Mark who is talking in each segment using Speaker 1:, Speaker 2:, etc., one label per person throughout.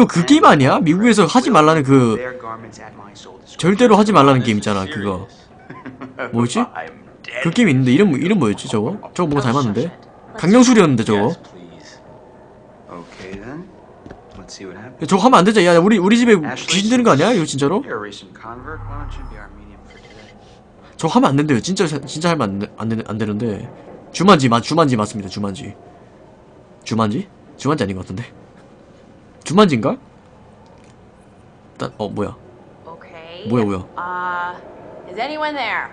Speaker 1: 이거 그 게임 아니야? 미국에서 하지 말라는 그. 절대로 하지 말라는 게임 있잖아 그거 뭐였지? 그 게임 있는데 이름 이름 뭐였지 저거? 저거 뭐가 닮았는데? 강령술이었는데 저거. 저거 하면 안 되지 야 우리 우리 집에 귀신 되는 거 아니야 이거 진짜로? 저거 하면 안 된대요 진짜 진짜 하면 안, 되- 안, 되, 안 되는데 주만지 맞 주만지 맞습니다 주만지 주만지? 주만지 아닌 것 같은데 주만지인가? 일단 어 뭐야
Speaker 2: Okay.
Speaker 1: 뭐야 뭐야
Speaker 2: Uh, is anyone there?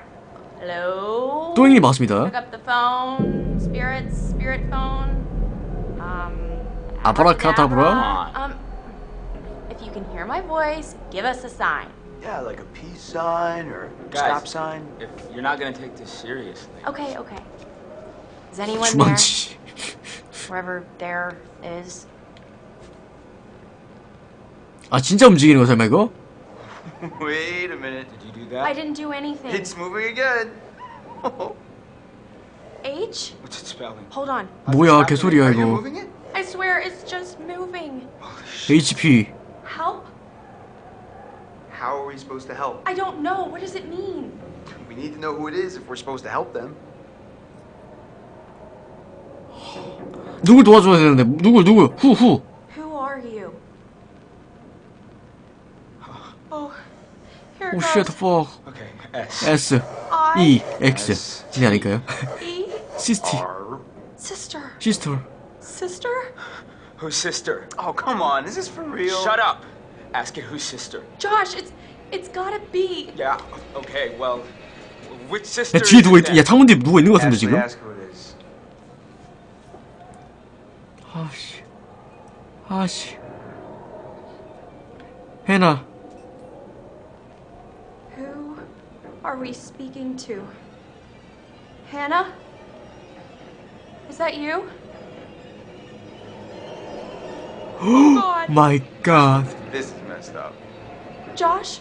Speaker 2: Hello?
Speaker 1: 또잉이 맞습니다
Speaker 2: Pick up the phone. Spirits, spirit phone. Um.
Speaker 1: 아브라카다브라?
Speaker 2: Um. If you can hear my voice, give us a sign.
Speaker 3: Yeah, like a peace sign or
Speaker 4: Guys.
Speaker 3: stop sign.
Speaker 4: If you're not gonna take this seriously.
Speaker 2: Okay, okay. Is anyone there?
Speaker 1: 주만지
Speaker 2: Wherever there is.
Speaker 1: 아 진짜 움직이는 거 설마 이거?
Speaker 3: Wait a minute.
Speaker 4: Did you do
Speaker 2: I
Speaker 4: that?
Speaker 2: didn't do anything.
Speaker 3: It's moving again.
Speaker 2: H?
Speaker 4: What's it spelling?
Speaker 2: Hold on.
Speaker 1: 뭐야 개소리야 이거?
Speaker 2: I swear it's just moving.
Speaker 1: HP
Speaker 2: Help?
Speaker 3: How are we supposed to help?
Speaker 2: I don't know. What does it mean?
Speaker 3: We need to know who it is if we're supposed to help them.
Speaker 1: 누굴 도와줘야 되는데 누굴 누굴 후후 오
Speaker 2: goes.
Speaker 1: 쉣 fuck
Speaker 4: Okay, S.
Speaker 1: S
Speaker 2: I
Speaker 1: E X 이 아닐까요?
Speaker 2: E
Speaker 1: 시스티
Speaker 3: R.
Speaker 2: sister
Speaker 1: 시스터
Speaker 2: sister.
Speaker 4: Whose sister?
Speaker 3: Oh, come on. Is this for real?
Speaker 4: Shut up! Ask it whose sister.
Speaker 2: Josh, it's it's gotta be.
Speaker 4: Yeah, okay, well, which sister?
Speaker 1: 야 뒤에
Speaker 4: is
Speaker 1: 누가
Speaker 4: it
Speaker 1: 있, 야 창문 뒤에 누가 있는 것 같은데
Speaker 3: Ashley,
Speaker 1: 지금?
Speaker 3: ask who it is.
Speaker 1: 아씨 아씨 해나
Speaker 2: are we speaking to? Hannah? Is that you? oh God,
Speaker 1: 마이 갓
Speaker 3: This is messed up.
Speaker 2: Josh,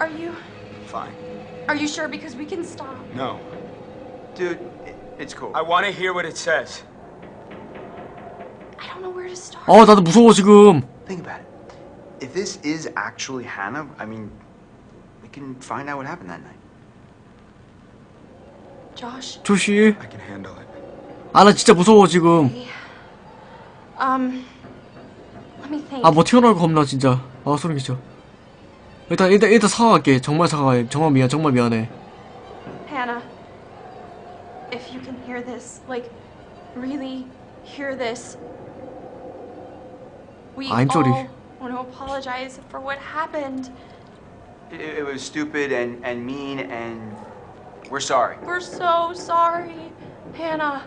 Speaker 2: are you
Speaker 4: Fine.
Speaker 2: are you sure? Because we can stop.
Speaker 4: No.
Speaker 3: Dude, it, it's cool.
Speaker 4: I want to hear what it says.
Speaker 2: I don't know where to start.
Speaker 1: 어 나도 무서워 지금
Speaker 3: Think about it. If this is actually Hannah, I mean, we can find out what happened that night.
Speaker 2: Josh,
Speaker 1: 조시
Speaker 4: I can handle it.
Speaker 1: 아 나 진짜 무서워 지금
Speaker 2: um, let me think.
Speaker 1: 아 뭐 튀어나올 거 겁나 진짜 아 소름 끼쳐 일단 일단 일단 사과할게 정말 사과해 정말 미안 정말 미안해
Speaker 2: Hannah, if you can hear this, like, really hear this, we
Speaker 1: I'm sorry.
Speaker 2: all want to apologize for what happened.
Speaker 3: It, it was stupid and, and mean, and we're sorry.
Speaker 2: We're so sorry, Hannah.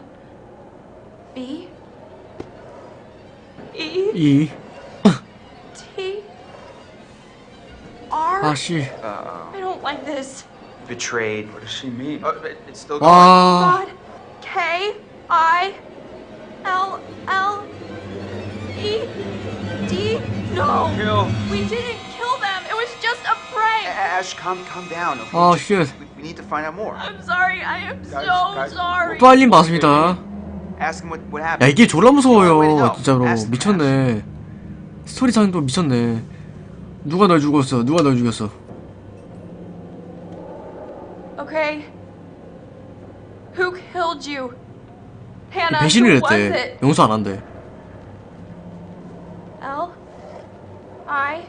Speaker 2: B? E?
Speaker 1: E.
Speaker 2: T? R?
Speaker 1: Oh,
Speaker 3: shit.
Speaker 2: I don't like this.
Speaker 3: Betrayed.
Speaker 4: What does she mean?
Speaker 3: Oh, it, it's still going.
Speaker 1: Uh,
Speaker 2: God. K? I? L? L? E? D? No.
Speaker 4: Kill.
Speaker 2: We didn't kill them. It was just a
Speaker 3: Ash, calm, calm down. Okay?
Speaker 1: 아
Speaker 3: Just-
Speaker 1: 쉣
Speaker 3: we, we need to find out more.
Speaker 2: I'm sorry. I am
Speaker 4: Guys,
Speaker 2: so
Speaker 4: guys.
Speaker 2: sorry.
Speaker 1: 또 알림 맞습니다
Speaker 3: Ask him what, what
Speaker 1: 야
Speaker 3: happened.
Speaker 1: 이게 졸라 무서워요. 진짜로 미쳤네 스토리상도 미쳤네 누가 널 죽였어 누가 널 죽였어
Speaker 2: Okay. Who killed you? Hannah.
Speaker 1: 배신을 했대? 용서 안 한대
Speaker 2: L I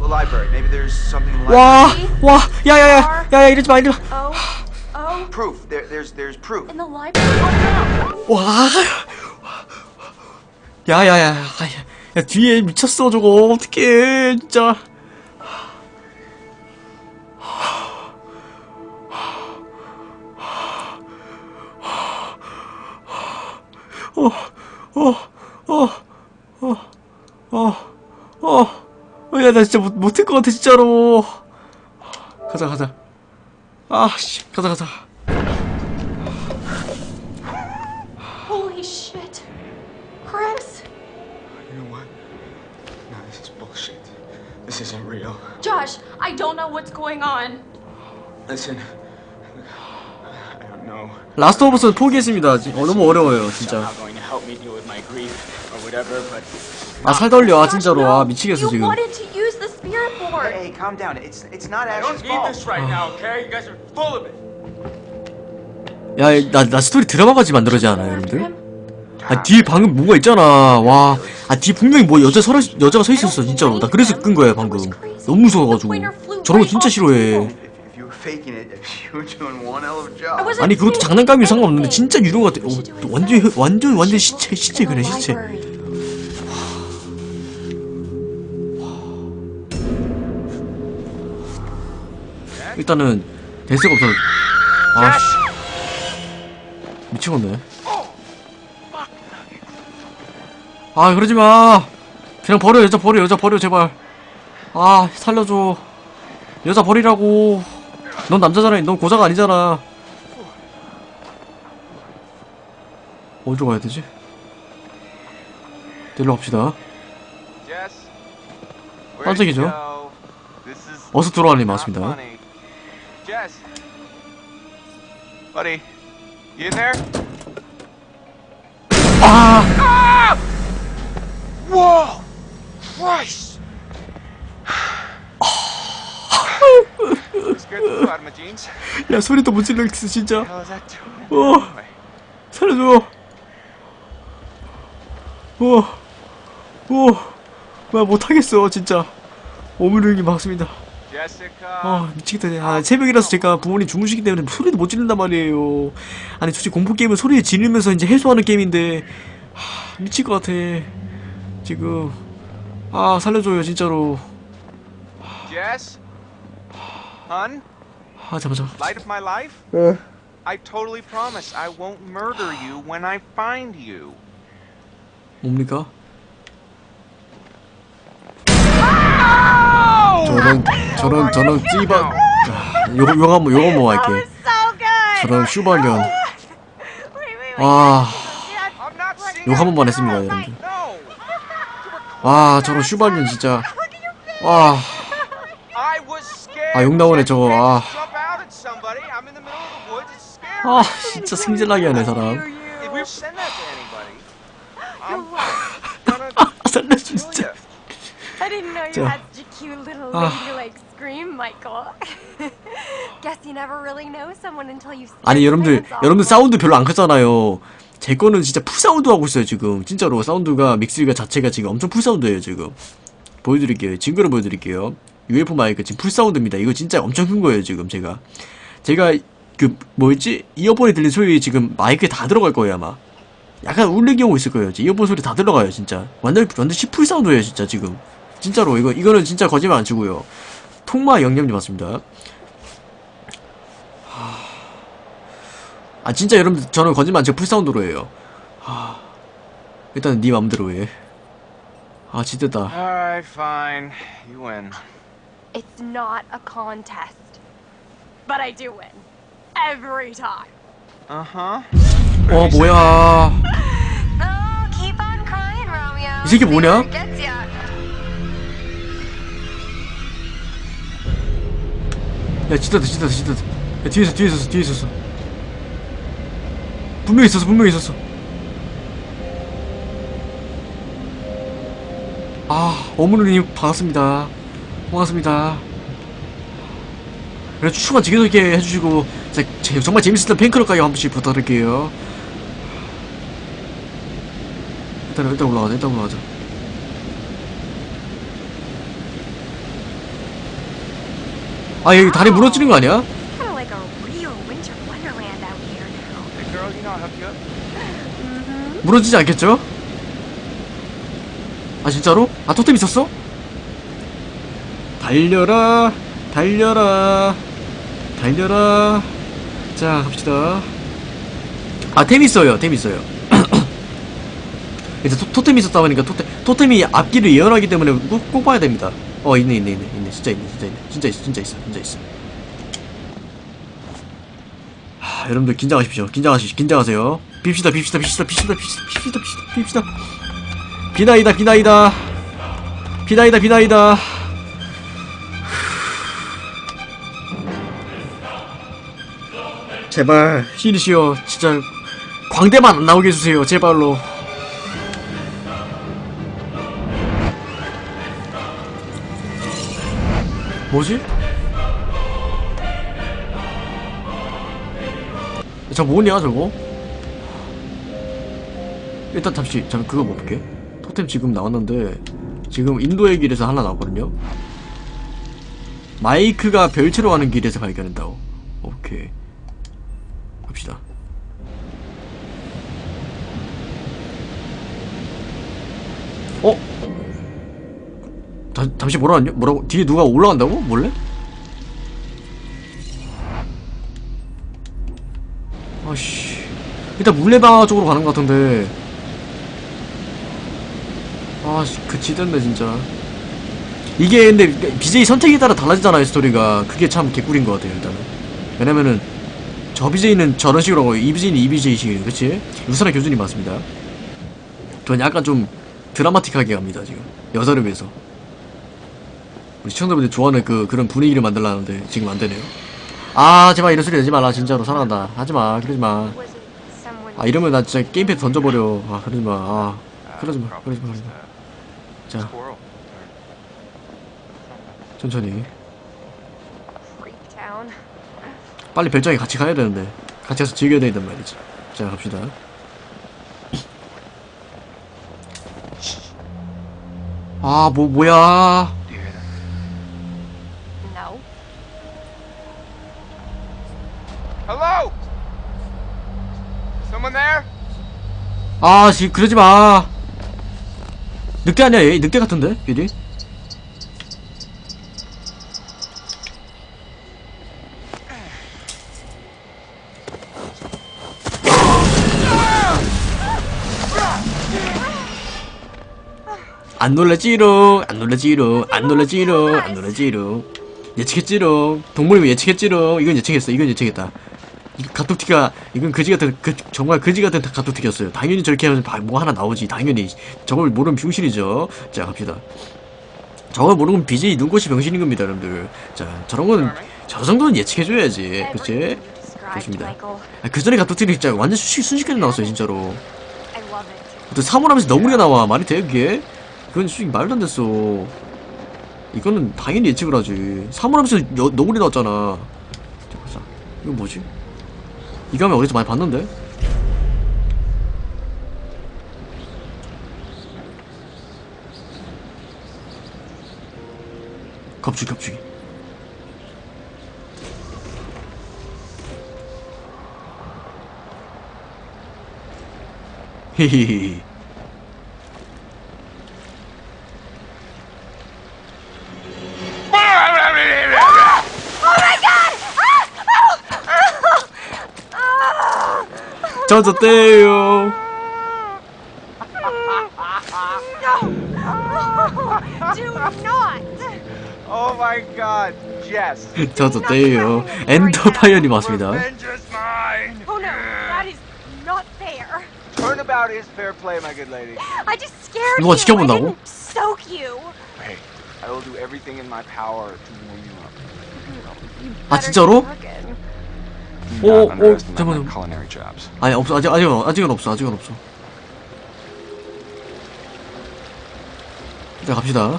Speaker 1: 와
Speaker 3: library.
Speaker 1: 와 야야야 야야 이러지 마 이러지
Speaker 2: O O
Speaker 3: Proof. There, there's, there's proof.
Speaker 2: in the library. Oh no.
Speaker 1: 마와 야야야 야, 야 뒤에 미쳤어 저거 어떡해 진짜 어 어 어 어 어 어 야 나 진짜 못 못할 것 같아 진짜로 가자 가자 아 씨 가자 가자
Speaker 2: Holy shit. Chris.
Speaker 4: You know what? No, this is bullshit. This isn't real.
Speaker 2: Josh, I don't know what's going on.
Speaker 4: Listen. I don't know.
Speaker 1: 라스트 오브 스는 포기했습니다. 지- 어, 너무 어려워요, 진짜. 아 살다 올려 아 진짜로 아 미치겠어 지금.
Speaker 3: Hey, calm down. It's it's not
Speaker 4: I
Speaker 3: Ash's
Speaker 4: don't need
Speaker 3: fault.
Speaker 4: this right now, okay? You guys are full of it.
Speaker 1: 야 나 나 스토리 드라마같이 만들어지 않아요 여러분들? 아 뒤에 방금 뭐가 있잖아 와 아 뒤에 분명히 뭐 여자 서 여자가 서 있었어 진짜로 나 그래서 끈 거야 방금 너무 무서워가지고 저런 거 진짜 싫어해 아니 그것도 장난감이. 상관없는데 진짜 유령 같아 어, 완전 완전 완전 시체 시체 그래 시체 일단은 대세가 없어 아씨. 미치겠네. 아 그러지마. 그냥 버려 여자 버려 여자 버려 제발. 아 살려줘. 여자 버리라고. 넌 남자잖아. 넌 고자가 아니잖아. 어디로 가야 되지? 데리러 갑시다.
Speaker 4: Is
Speaker 1: 어서
Speaker 4: not
Speaker 1: 맞습니다.
Speaker 4: Jess, buddy, you in there?
Speaker 1: 아!
Speaker 4: Whoa! Christ! Scared the flew out of my jeans.
Speaker 1: 야 소리도 못 질렀어 진짜? 어 살려줘 어어나 못하겠어 진짜 오물링이 막습니다. 아 미치겠다 아 새벽이라서 제가 부모님 주무시기 때문에 소리도 못 지른단 말이에요 아니 솔직히 공포 게임은 소리 지르면서 이제 해소하는 게임인데 하, 미칠 것 같아 지금 아 살려줘요 진짜로
Speaker 4: Jess? Hun?
Speaker 1: 아 잠깐 잠깐
Speaker 4: Light of my life? I totally promise I won't murder you when I find you.
Speaker 1: 뭡니까? 저런 저런 저런 찌바 아, 요거 요거 한번 요거 한번 할게. 저런 슈발년
Speaker 4: seeing
Speaker 1: 요거 한 번만 했습니다 여러분들! 와 저런 슈발년 진짜 와. 아, 용나오네, 저거. 아. 아 진짜 승질나게 하네 사람 아 살려줘 진짜 자.
Speaker 2: Cute little
Speaker 1: 아.
Speaker 2: ladylike scream, Michael. Guess you never really know someone until you see
Speaker 1: 아니 여러분들. 여러분들 사운드 별로 안 크잖아요. 제 거는 진짜 full 사운드 하고 있어요 지금. 진짜로 사운드가 믹스가 자체가 지금 엄청 full 사운드예요 지금. 보여드릴게요. 증거를 보여드릴게요. UFO 마이크 지금 full 사운드입니다. 이거 진짜 엄청 큰 거예요 지금 제가. 제가 그 뭐였지? 이어폰에 들린 소리 지금 마이크에 다 들어갈 거예요 아마. 약간 울리기 오고 있을 거예요. 이어폰 소리 다 들어가요 진짜. 완전 완전 씹full 사운드예요 진짜 지금 진짜로 이거 이거는 진짜 거짓말 안 치고요 통마 영념님 맞습니다 아 진짜 여러분들 저는 거짓말 안 치고 풀사운드로 해요 하... 일단 네 맘대로 해아 진짜다
Speaker 4: Alright, fine. You win.
Speaker 2: It's not a contest. But I do win. Every time.
Speaker 4: Uh huh.
Speaker 1: 어 뭐야
Speaker 5: Oh, keep on crying, Romeo.
Speaker 1: 이 새끼 뭐냐? 야 진짜다 진짜다 진짜다. 야 뒤에 있어 뒤에 있었어 뒤에 있었어. 분명히 있었어 분명히 있었어. 아 어머니님 반갑습니다. 반갑습니다. 그래 추천만 지켜주게 해주시고 진짜 제- 정말 재밌었던 팬클럽까지 한 번씩 부탁드릴게요. 일단 일단 올라가자 일단 올라가자 아 여기 다리 무너지는 거 아니야?
Speaker 4: Up.
Speaker 1: 무너지지 않겠죠? 아 진짜로? 아 토템 있었어? 달려라 달려라 달려라 자 갑시다 아템 있어요 템 있어요 이제 토, 토템이 있었다 보니까 토템, 토템이 앞길을 예언하기 때문에 꼭, 꼭 봐야 됩니다 어 있네 있네 있네 있네. 진짜 있네 진짜 있네. 진짜 있어 진짜 있어 진짜 있어. 하, 여러분들 긴장하십시오. 긴장하시 긴장하세요. 빕시다 빕시다 빕시다 빕시다 빕시다 빕시다 빕시다 비나이다 비나이다. 비나이다 비나이다. 제발 시리시오. 진짜 광대만 안 나오게 해주세요. 제발로. 뭐지? 저 뭐냐 저거? 일단 잠시 잠 그거 볼게. 토템 지금 나왔는데 지금 인도의 길에서 하나 나왔거든요. 마이크가 별채로 가는 길에서 발견한다고. 오케이. 갑시다. 어? 다, 잠시 뭐라 하냐? 뭐라고? 뒤에 누가 올라간다고? 몰래? 아씨 일단 물레방아 쪽으로 가는 것 같은데 아씨 그 지던데 진짜 이게 근데 BJ 선택에 따라 달라지잖아요 스토리가 그게 참 개꿀인 것 같아요 일단은 왜냐면은 저 BJ는 저런 식으로 하고 이 BJ는 이 BJ식이에요 그치? 유사나 교준이 맞습니다 전 약간 좀 드라마틱하게 갑니다 지금 여자를 위해서 우리 시청자분들 좋아하는 그 그런 분위기를 만들라는데 지금 안 되네요. 아 제발 이런 소리 내지 말라. 진짜로. 사랑한다. 하지마. 그러지마? 아 이러면 나 진짜 게임패드 던져버려. 아 그러지마. 아 그러지마. 그러지마. 그러지마. 자. 천천히. 빨리 별장에 같이 가야 되는데. 같이 가서 즐겨야 된단 말이지. 자 갑시다. 아 뭐 뭐야 아지 그러지 마. 늑대 아니야 얘? 늑대 같은데 미리? 안 놀라지롱 안 놀라지롱 안 놀라지롱 안 놀라지롱 예측했지롱. 동물이면 예측했지롱. 이건 예측했어 이건 예측했다 가토티가 이건 그지 같은 그 정말 그지 같은 가토티였어요. 당연히 저렇게 하면 바- 뭐 하나 나오지. 당연히 저걸 모르면 병신이죠. 자 갑시다. 저걸 모르면 BJ 눈꽃이 병신인 겁니다, 여러분들. 자 저런 거는 저 정도는 예측해줘야지, 그치? 좋습니다. 아, 그 전에 가토티는 진짜 완전 순식, 순식간에 나왔어요, 진짜로. 또 사물하면서 너구리가 나와 말이 돼 그게? 그건 솔직히 말도 안 됐어. 이거는 당연히 예측을 하지. 사물하면서 여- 너구리 나왔잖아. 자, 보자. 이거 뭐지? 이거 하면 어디서 많이 봤는데? 갑자기 갑자기 히히히 젖었대요
Speaker 5: Do not.
Speaker 4: Oh my god, Jess.
Speaker 1: 젖었대요.
Speaker 5: Oh just scared
Speaker 1: 누가
Speaker 5: you.
Speaker 1: 지켜본다고?
Speaker 5: I didn't soak you.
Speaker 4: Hey, I will do everything in my power to warm you up.
Speaker 1: 아 진짜로? 오,
Speaker 3: Not
Speaker 1: 오, 잠깐만.
Speaker 3: my culinary jobs.
Speaker 1: 아니 없어. 아직 아직은 아직은 없어. 아직은 없어. 자 갑시다.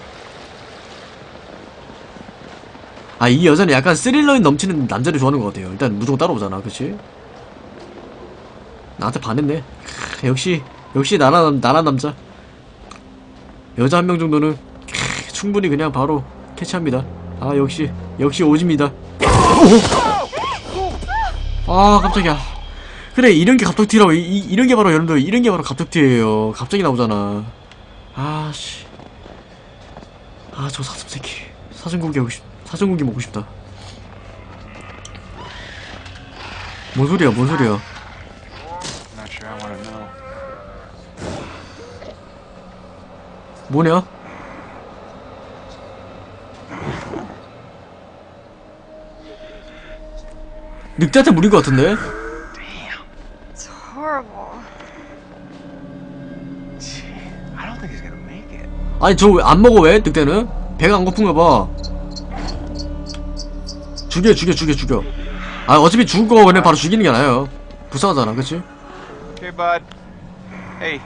Speaker 1: 아 이 여자는 약간 스릴러인 넘치는 남자를 좋아하는 것 같아요. 일단 무조건 따라오잖아. 그치? 나한테 반했네. 크, 역시 역시 나란 나란 남자. 여자 한 명 정도는 크, 충분히 그냥 바로 캐치합니다. 아 역시 역시 오집니다 아 깜짝이야. 그래 이런 게 갑툭튀라고 이, 이, 이런 게 바로 여러분들 이런 게 바로 갑툭튀예요. 갑자기 나오잖아. 아씨. 아 저 사슴 새끼. 사슴고기 하고 싶 사슴고기 먹고 싶다. 뭔 소리야 뭔 소리야. 뭐냐 늑대한테 물린 것 같은데
Speaker 5: It's horrible.
Speaker 3: I don't think he's gonna make it.
Speaker 1: 아니 저왜안 먹어 왜 늑대는 배가 안 고픈가 봐 죽여 죽여 죽여 죽여 아 어차피 죽을 거 그냥 바로 죽이는 게 나아요 불쌍하잖아 그치
Speaker 4: Okay, bud. Hey.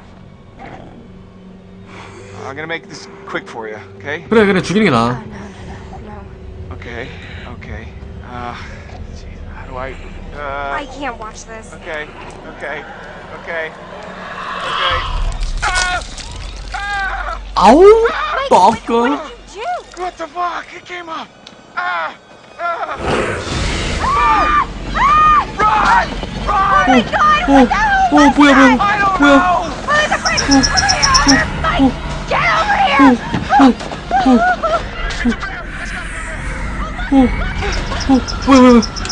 Speaker 4: I'm gonna make this quick for you, okay?
Speaker 1: 그래 그래 죽이는 게 나아.
Speaker 4: Okay, okay. Uh, do I? Uh,
Speaker 5: I can't watch this.
Speaker 4: okay, okay, okay, okay. Ah! Ah!
Speaker 1: 아우
Speaker 5: Mike, what,
Speaker 1: 빠까
Speaker 5: what did you do?
Speaker 4: What the fuck? It came up. Ah! Ah! Run! Run!
Speaker 1: 어, 어 뭐야 뭐야
Speaker 4: I don't
Speaker 1: 뭐야
Speaker 4: know.
Speaker 1: 어 뭐야 뭐야 자자 구독 갈매기님 반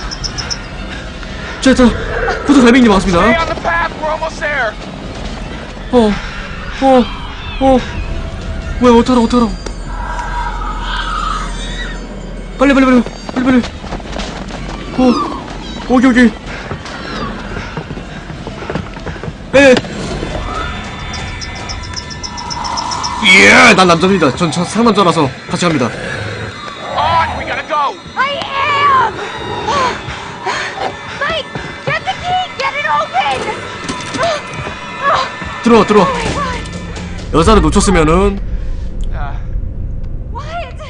Speaker 4: the path. We're almost there.
Speaker 1: 어, 어, 어. 뭐야, 어떡하라고, 어떡하라고. 빨리, 빨리, 빨리, 빨리, 빨리. 어, 오케이, 오케이. 에. 예, 난 남자입니다. 전, 전 상남자라서 같이 갑니다.
Speaker 4: On.
Speaker 1: 들어와, 들어와. 여자를 놓쳤으면은?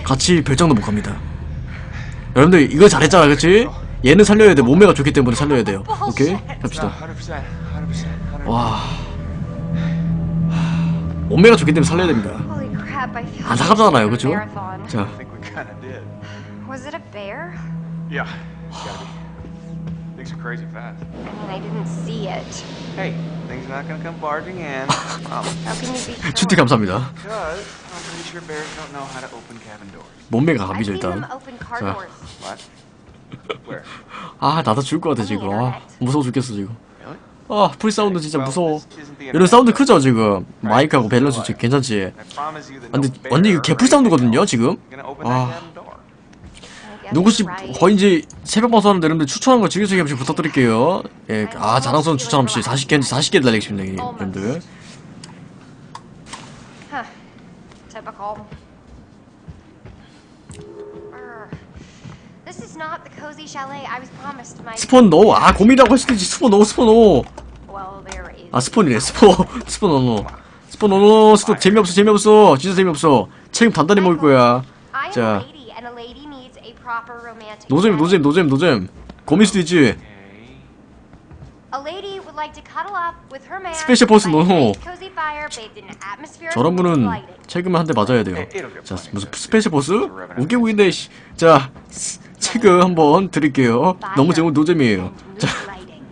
Speaker 1: 같이 별장도 못 갑니다. 여러분들 이거 잘했잖아, 그치? 얘는 살려야 돼. 몸매가 좋기 때문에 살려야 돼요. 오케이? 갑시다.
Speaker 4: 100%. 100%. 100%.
Speaker 1: 와. 몸매가 좋기 때문에 살려야 됩니다. 안타깝잖아요, 그쵸? 자.
Speaker 5: Was it a bear?
Speaker 4: Yeah. Things are crazy fast.
Speaker 5: I mean, I didn't see it.
Speaker 4: Hey, things are not gonna come barging in. Um,
Speaker 5: How can you be sure?
Speaker 1: 춘티 감사합니다.
Speaker 4: because I'm pretty sure bears don't know how to open cabin doors.
Speaker 1: 몸매가 갑이죠
Speaker 5: seen them
Speaker 1: 일단.
Speaker 5: open car
Speaker 1: 자.
Speaker 5: doors.
Speaker 4: What? Where?
Speaker 1: 아 나도 죽을 것 같아 지금. 아, 무서워 죽겠어 지금. 아 full 사운드 진짜 무서워. 이런 사운드 크죠 지금. 마이크하고 밸런스 지금 괜찮지. 아, 근데 완전 이거
Speaker 4: or
Speaker 1: 개full 사운드거든요
Speaker 4: anything
Speaker 1: 지금. 아.
Speaker 4: that cabin door.
Speaker 5: I guess
Speaker 1: 누구씨 이제 새벽 방송하는데 여러분들 추천한 거 즐겨주기 한번 부탁드릴게요. 예, 아 자랑스러운 추천 한 번씩 40개 40개 달리겠습니다 여러분들. 스폰 넣어. 아 고민이라고 있지. 스폰 넣어 스폰
Speaker 5: is.
Speaker 1: 아 스폰이래 스폰 스폰 넣어. 스폰 넣어. 스폰 재미없어 재미없어. 진짜 재미없어. 책임 단단히 먹을 거야. 자. 노잼 노잼 노잼 노잼. 고민 수도 있지.
Speaker 4: Okay.
Speaker 5: A lady would like to cuddle up with her man.
Speaker 1: 스페셜 보스
Speaker 5: atmospheric
Speaker 1: 저런 분은. 채금을 한 대 맞아야 돼요.
Speaker 4: Get
Speaker 1: 자. 무슨 스페셜 보스? 웃기고 있네. 씨. 자 스- 채금 한번 드릴게요. 너무 제목 노잼이에요.
Speaker 5: And mood
Speaker 1: 자.
Speaker 5: lighting.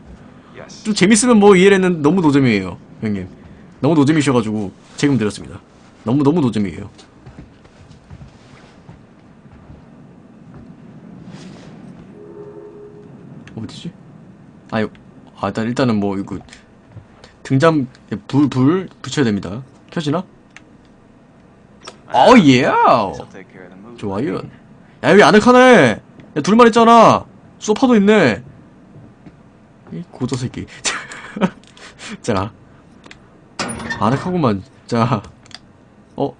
Speaker 4: Yes.
Speaker 1: 좀 재밌으면 뭐 이해를 했는데 너무 노잼이에요 형님 너무 노잼이셔가지고 채금 드렸습니다 너무 너무 노잼이에요 어디지? 아유 아 일단 일단은 뭐 이거 등잔 불불 붙여야 됩니다 켜지나? 어 예. 좋아요. 야 여기 아늑하네. 야 둘만 있잖아. 소파도 있네. 이 고저 새끼. 자, 아늑하구만. 자, 어,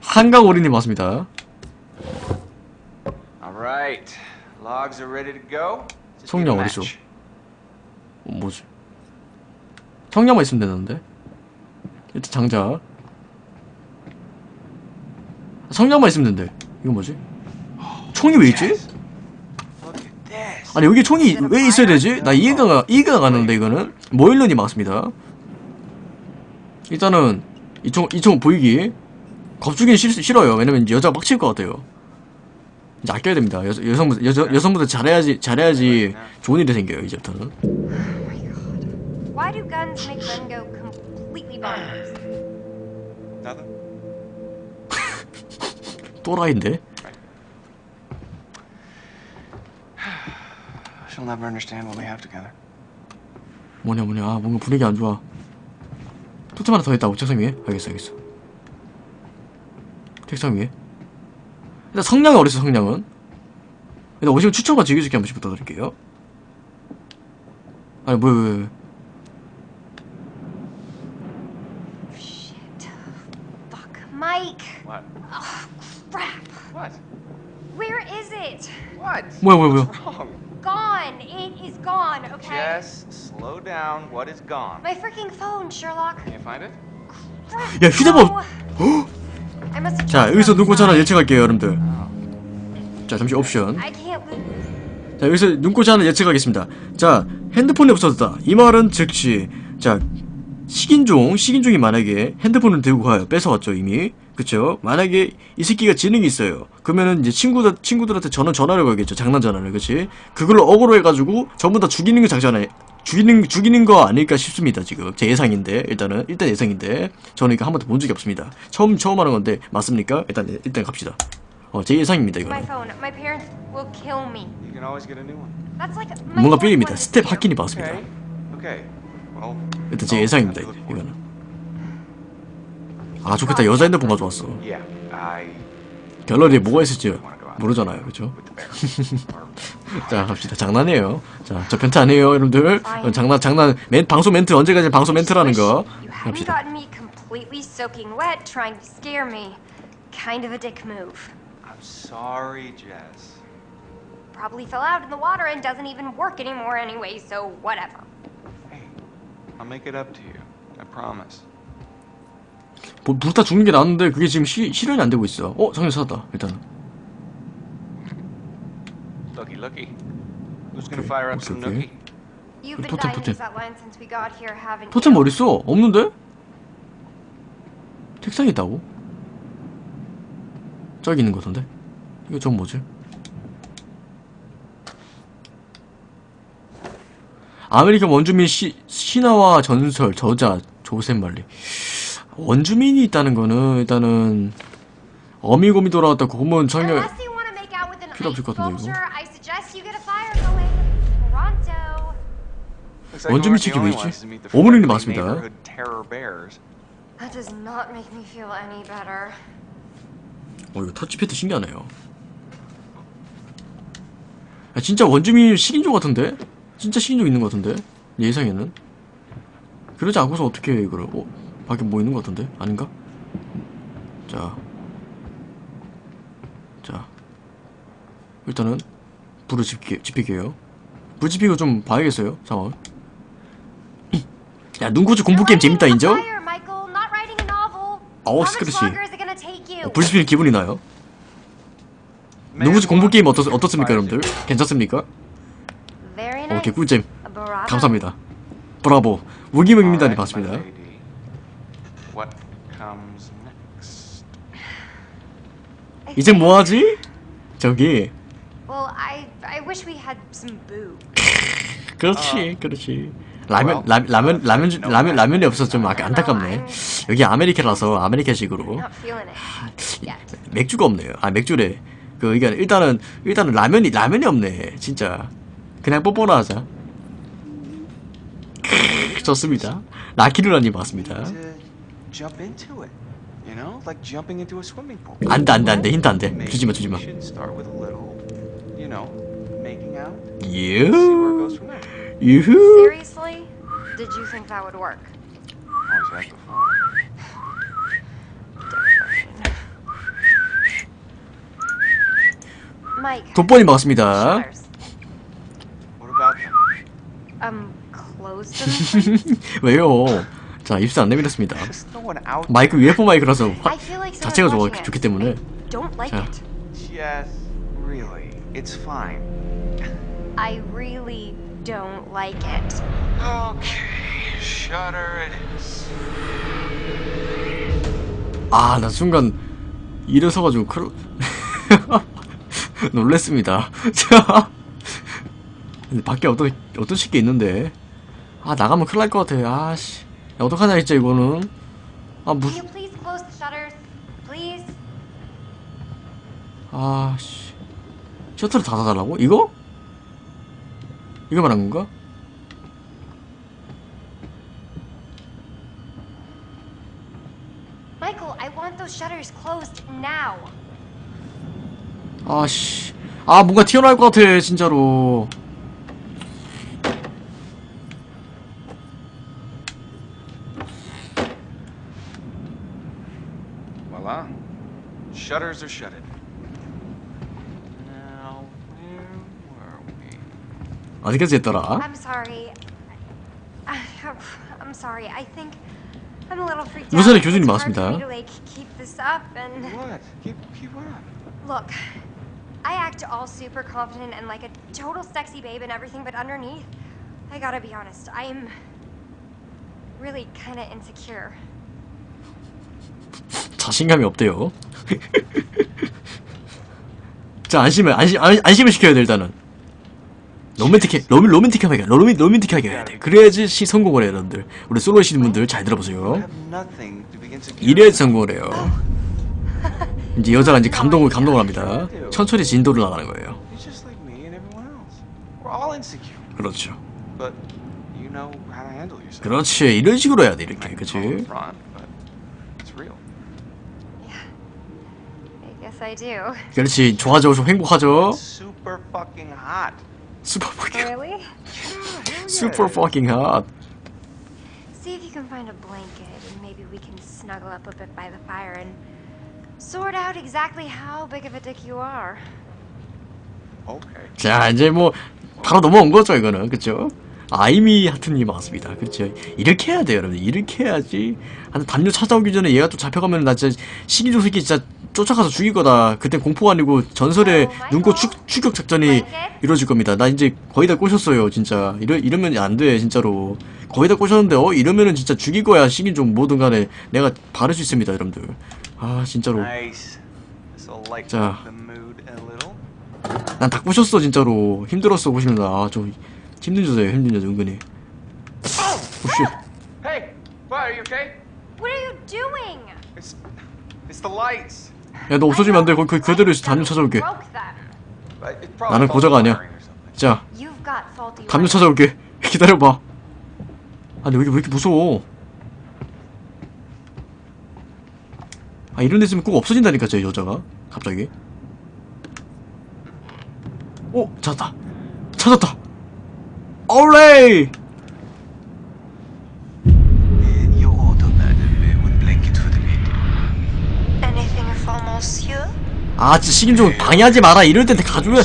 Speaker 1: 한강 어린이 맞습니다.
Speaker 4: All right. Logs are ready to go. Just
Speaker 1: 성냥 어디죠? 어, 뭐지? 청량만 있으면 되는데. 일단 장작. 성냥만 있으면 된대. 이건 뭐지? 총이 왜 있지? 아니 여기 총이 왜 있어야 되지? 나 이해가 가- 이해가 가는데 이거는 모일런이 막습니다. 일단은 이총 이총 보이기 겁주긴 싫, 싫어요. 왜냐면 여자 막칠것 같아요. 이제 아껴야 됩니다. 여, 여성분 여자 여성분들 잘해야지 잘해야지 좋은 일이 생겨요 이제부터는.
Speaker 5: Why do guns make men go completely bonkers?
Speaker 4: Nothing.
Speaker 1: 또라이인데.
Speaker 4: She'll never understand what we have together.
Speaker 1: 뭐냐 뭐냐 아, 뭔가 분위기 안 좋아. 토템 하나 더 있다고 책상 위에? 알겠어 알겠어. 책상 위에. 일단 성냥은 어딨어 성냥은? 일단 오시면 추천과 즐겨주기 한 번씩 부탁드릴게요. 아니 뭐야 뭐야 뭐야.
Speaker 5: Shit. Fuck. Mike!
Speaker 4: What?
Speaker 5: Oh, crap.
Speaker 4: What?
Speaker 5: Where is it?
Speaker 4: What?
Speaker 1: 뭐야 뭐야 뭐야.
Speaker 4: What's wrong?
Speaker 5: Gone. It is gone, okay?
Speaker 4: Jess, slow down. What is gone?
Speaker 5: My freaking phone, Sherlock.
Speaker 4: Can you find it?
Speaker 5: Crap,
Speaker 1: 야, 휴대폰!
Speaker 5: no.
Speaker 1: 자 여기서 눈꽃 하나 예측할게요 여러분들. 자 잠시 옵션. 자 여기서 눈꽃이 하나 예측하겠습니다. 자 핸드폰이 없어졌다. 이 말은 즉시. 자 식인종 식인종이 만약에 핸드폰을 들고 가요. 뺏어왔죠 이미 그쵸? 만약에 이 새끼가 지능이 있어요. 그러면은 이제 친구들 친구들한테 전화 전화를 걸겠죠. 장난 전화를. 그치? 그걸로 어그로 해가지고 전부 다 죽이는 거 작전에 죽이는 죽이는 거 아닐까 싶습니다 지금. 제 예상인데 일단은. 일단 예상인데. 저는 이거 한 번도 본 적이 없습니다. 처음 처음 하는 건데 맞습니까? 일단 일단 갑시다. 어 제 예상입니다 이거는.
Speaker 5: My
Speaker 1: 뭔가 삘입니다. 스텝.
Speaker 4: Okay. Well.
Speaker 1: 일단 제 예상입니다. 이거는 아 좋겠다 여자 핸드폰 가져왔어 갤러리에 뭐가 있을지 모르잖아요.
Speaker 4: Or-
Speaker 1: 자 갑시다 장난이에요 자저 변태 아니에요 여러분들 어, 장난 장난 멘, 방송 멘트 언제까지 방송 멘트라는 거 갑시다.
Speaker 5: Kind of a dick move.
Speaker 4: I'm sorry, Jess.
Speaker 5: Probably fell out in the water and doesn't even work anymore anyway, so whatever.
Speaker 4: Hey, I'll make it up to you. I promise.
Speaker 1: 뭐, 불타 죽는 게 나왔는데 그게 지금 시, 실현이 안 되고 있어 어 장면 찾았다 일단은
Speaker 4: Looky, looky. Who's gonna fire up some nookie?
Speaker 1: 토템, 토템. 토템
Speaker 5: you?
Speaker 1: 어딨어? 없는데? 책상에 있다고? 저기 있는 거 같은데? 이거 전 뭐지? American 원주민 시, 신화와 전설 저자 조셉 말리 원주민이 있다는 거는 일단은 어미곰이 돌아왔다 고문 청년
Speaker 5: Unless you want to make out with an
Speaker 1: 필요 없을 것 같은데, 이거. 원주민 측이 왜 있지? 어머님이 맞습니다. 어 이거 터치패드 신기하네요 아, 진짜 원주민 식인종 같은데? 진짜 식인종 있는 것 같은데? 예상에는 그러지 않고서 어떻게 해 이거를 어? 밖에 뭐 있는 것 같은데? 아닌가? 자 자. 일단은 불을 지피, 지필게요 불 지피고 좀 봐야겠어요 상황 야 눈구주 공포게임 재밌다 인정? 어우, 시끄러시. 어, 불 지피는 기분이 나요 눈구주 공포게임 어떻, 어떻습니까 여러분들? 괜찮습니까?
Speaker 5: Very nice.
Speaker 1: 오케이 꿀잼
Speaker 5: A bravo.
Speaker 1: 감사합니다. 브라보. 무기명입니다니
Speaker 4: Alright,
Speaker 1: 봤습니다.
Speaker 4: my lady. What comes next?
Speaker 1: 이제 뭐하지? 저기
Speaker 5: Well, I I wish we had some boo.
Speaker 1: 그렇지 그렇지 라면 라, 라면 라면 주- 라면 라면이 없어서 좀 아까 안타깝네. 여기 아메리카라서 아메리카식으로
Speaker 5: Not feeling it yet.
Speaker 1: 맥주가 없네요. 아 맥주래. 그 이게 일단은 일단은 라면이 라면이 없네. 진짜 그냥 뽀뽀나 하자. 좋습니다. 라키루라님 맞습니다.
Speaker 4: To jump into it. You know, like jumping into a swimming pool.
Speaker 1: 안 돼 안 돼 안 돼 힌트 안 돼. 주지 마 주지 마.
Speaker 4: you know, making out. It goes
Speaker 1: 유
Speaker 4: from there.
Speaker 1: 유후.
Speaker 5: Seriously? Did you think that would work?
Speaker 4: Always had before.
Speaker 5: Mike.
Speaker 1: 돋보니 맞습니다.
Speaker 5: shutters.
Speaker 4: What about them?
Speaker 5: Um, close them, please.
Speaker 1: 왜요? 자 입수 안 내밀었습니다. 마이크 UFO 마이크라서 화, 자체가 좋아 좋기. 때문에 자.
Speaker 4: it's fine.
Speaker 5: I really don't like it.
Speaker 4: Okay, shutter it is.
Speaker 1: 아 나 순간 일어서 가지고 크루 놀랬습니다. 자 근데 밖에 어떤 어떤 식게 있는데 아 나가면 큰일 날 것 같아. 아 씨 야, 어떡하냐 진짜 이거는 아 무슨? 아씨 셔터를 닫아달라고? 이거? 이거 말한 건가? 아씨 아 뭔가 튀어나올 것 같아 진짜로
Speaker 4: Shutters are shuttered. Now, where were we?
Speaker 1: 어디까지 했더라?
Speaker 5: I'm sorry. I'm sorry. I think I'm a little freaked out.
Speaker 1: 우선의 교수님
Speaker 5: It's hard
Speaker 1: 맞습니다.
Speaker 5: for me to, like, keep this up and
Speaker 4: What? Keep keep up.
Speaker 5: look. I act all super confident and like a total sexy babe and everything, but underneath, I gotta be honest, I'm really kind of insecure.
Speaker 1: 자신감이 없대요. 자 안심을 안심 안, 안심을 시켜야 돼 일단은. 로맨틱해 로맨 로맨틱하게 로맨 로맨틱하게 해야 돼. 그래야지 시 성공을 해요 여러분들. 우리 솔로 시는 분들 잘 들어보세요. 이래야지 성공을 해요. 이제 여자가 이제 감동을 감동을 합니다. 천천히 진도를 나가는 거예요. 그렇죠. 그렇지 이런 식으로 해야 돼 이렇게 그치?
Speaker 4: front, but it's real.
Speaker 5: Do.
Speaker 1: 그렇지 좋아져 행복하죠?
Speaker 4: Super fucking hot.
Speaker 1: 슈퍼 fucking
Speaker 5: Really?
Speaker 1: super fucking hot.
Speaker 5: See if you can find a blanket and maybe we can snuggle up a bit by the fire and sort out exactly how big of a dick you are.
Speaker 4: Okay.
Speaker 1: 자 이제 뭐 바로 넘어온 거죠 이거는 그쵸? 아이미 하트님 반갑습니다 그렇죠 이렇게 해야 돼요 여러분 이렇게 해야지 한 담요 찾아오기 전에 얘가 또 잡혀가면 나 진짜 시기조 새끼 진짜 쫓아가서 죽일 거다. 그때 공포가 아니고 전설의 눈꽃 추, 추격 작전이 이루어질 겁니다. 나 이제 거의 다 꼬셨어요 진짜. 이러, 이러면 안 돼 진짜로. 거의 다 꼬셨는데 어? 이러면은 진짜 죽일 거야 시기조 뭐든 간에. 내가 바를 수 있습니다 여러분들. 아 진짜로. 자. 난 다 꼬셨어 진짜로. 힘들었어 꼬시는데 아좀 힘든 여자예요 힘든 여자 은근히. 오씨.
Speaker 4: Hey, what? Are you okay?
Speaker 5: What are you doing?
Speaker 4: It's it's the lights.
Speaker 1: 야 너 없어지면 안돼. 거기 그- 그대로 담요 찾아올게. 나는 고자가 아니야. 자 담요. 찾아올게. 기다려봐. 아니 여기 왜 이렇게 무서워? 아 이런 데 있으면 꼭 없어진다니까 제 여자가. 갑자기. 오 찾았다. 찾았다. 올레이 아 진짜 식인종 방해하지 마라. 이럴 땐 가져야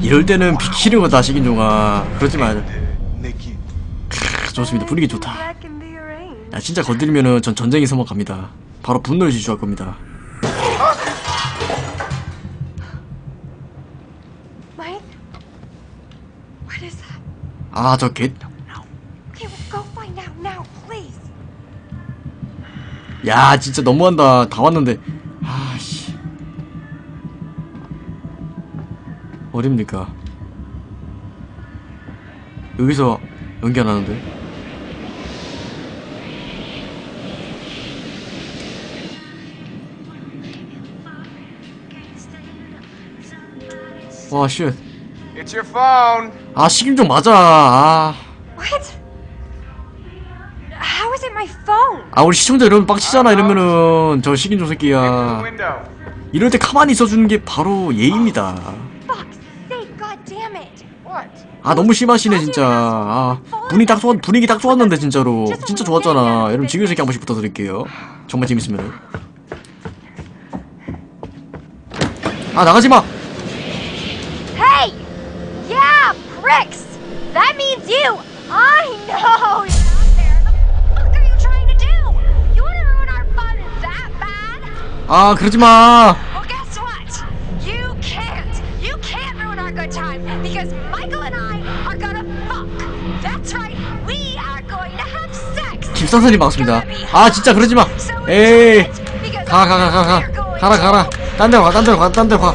Speaker 1: 이럴 때는 비키는 거다 식인종아. 그러지 마.
Speaker 6: Naked.
Speaker 1: 크, 좋습니다. 분위기 좋다. 야 진짜 건드리면은 전 전쟁이 서먹 갑니다. 바로 분노를 지주할 겁니다? 아 저개
Speaker 5: now, please.
Speaker 1: 야 진짜 너무한다. 다 왔는데 아씨. 어딥니까? 여기서 연기 안 하는데? 와쉣.
Speaker 4: It's your phone.
Speaker 1: 아 식인종 맞아. 아,
Speaker 5: What? How is it my phone?
Speaker 1: 아 우리 시청자 여러분 빡치잖아 이러면은 저
Speaker 4: Into the
Speaker 1: 새끼야
Speaker 4: window.
Speaker 1: 이럴 때 가만히 있어주는 게 바로 예의입니다
Speaker 5: Fuck's sake, god damn it.
Speaker 4: What?
Speaker 1: 아 너무 심하시네 진짜 아 분위기 딱 좋았 분위기 딱 좋았는데 진짜로 진짜 좋았잖아 여러분 지금 새끼 한 번씩 부탁드릴게요 정말 재밌으면 아 나가지 마
Speaker 5: Hey! Yeah, pricks! That means you! I know! Have sex.
Speaker 1: 김선선님 반갑습니다. 아 진짜 그러지 마. 에이. 가 가 가 가 가. 가라 가라. 딴 데로 가딴 데로 가딴 데로 가.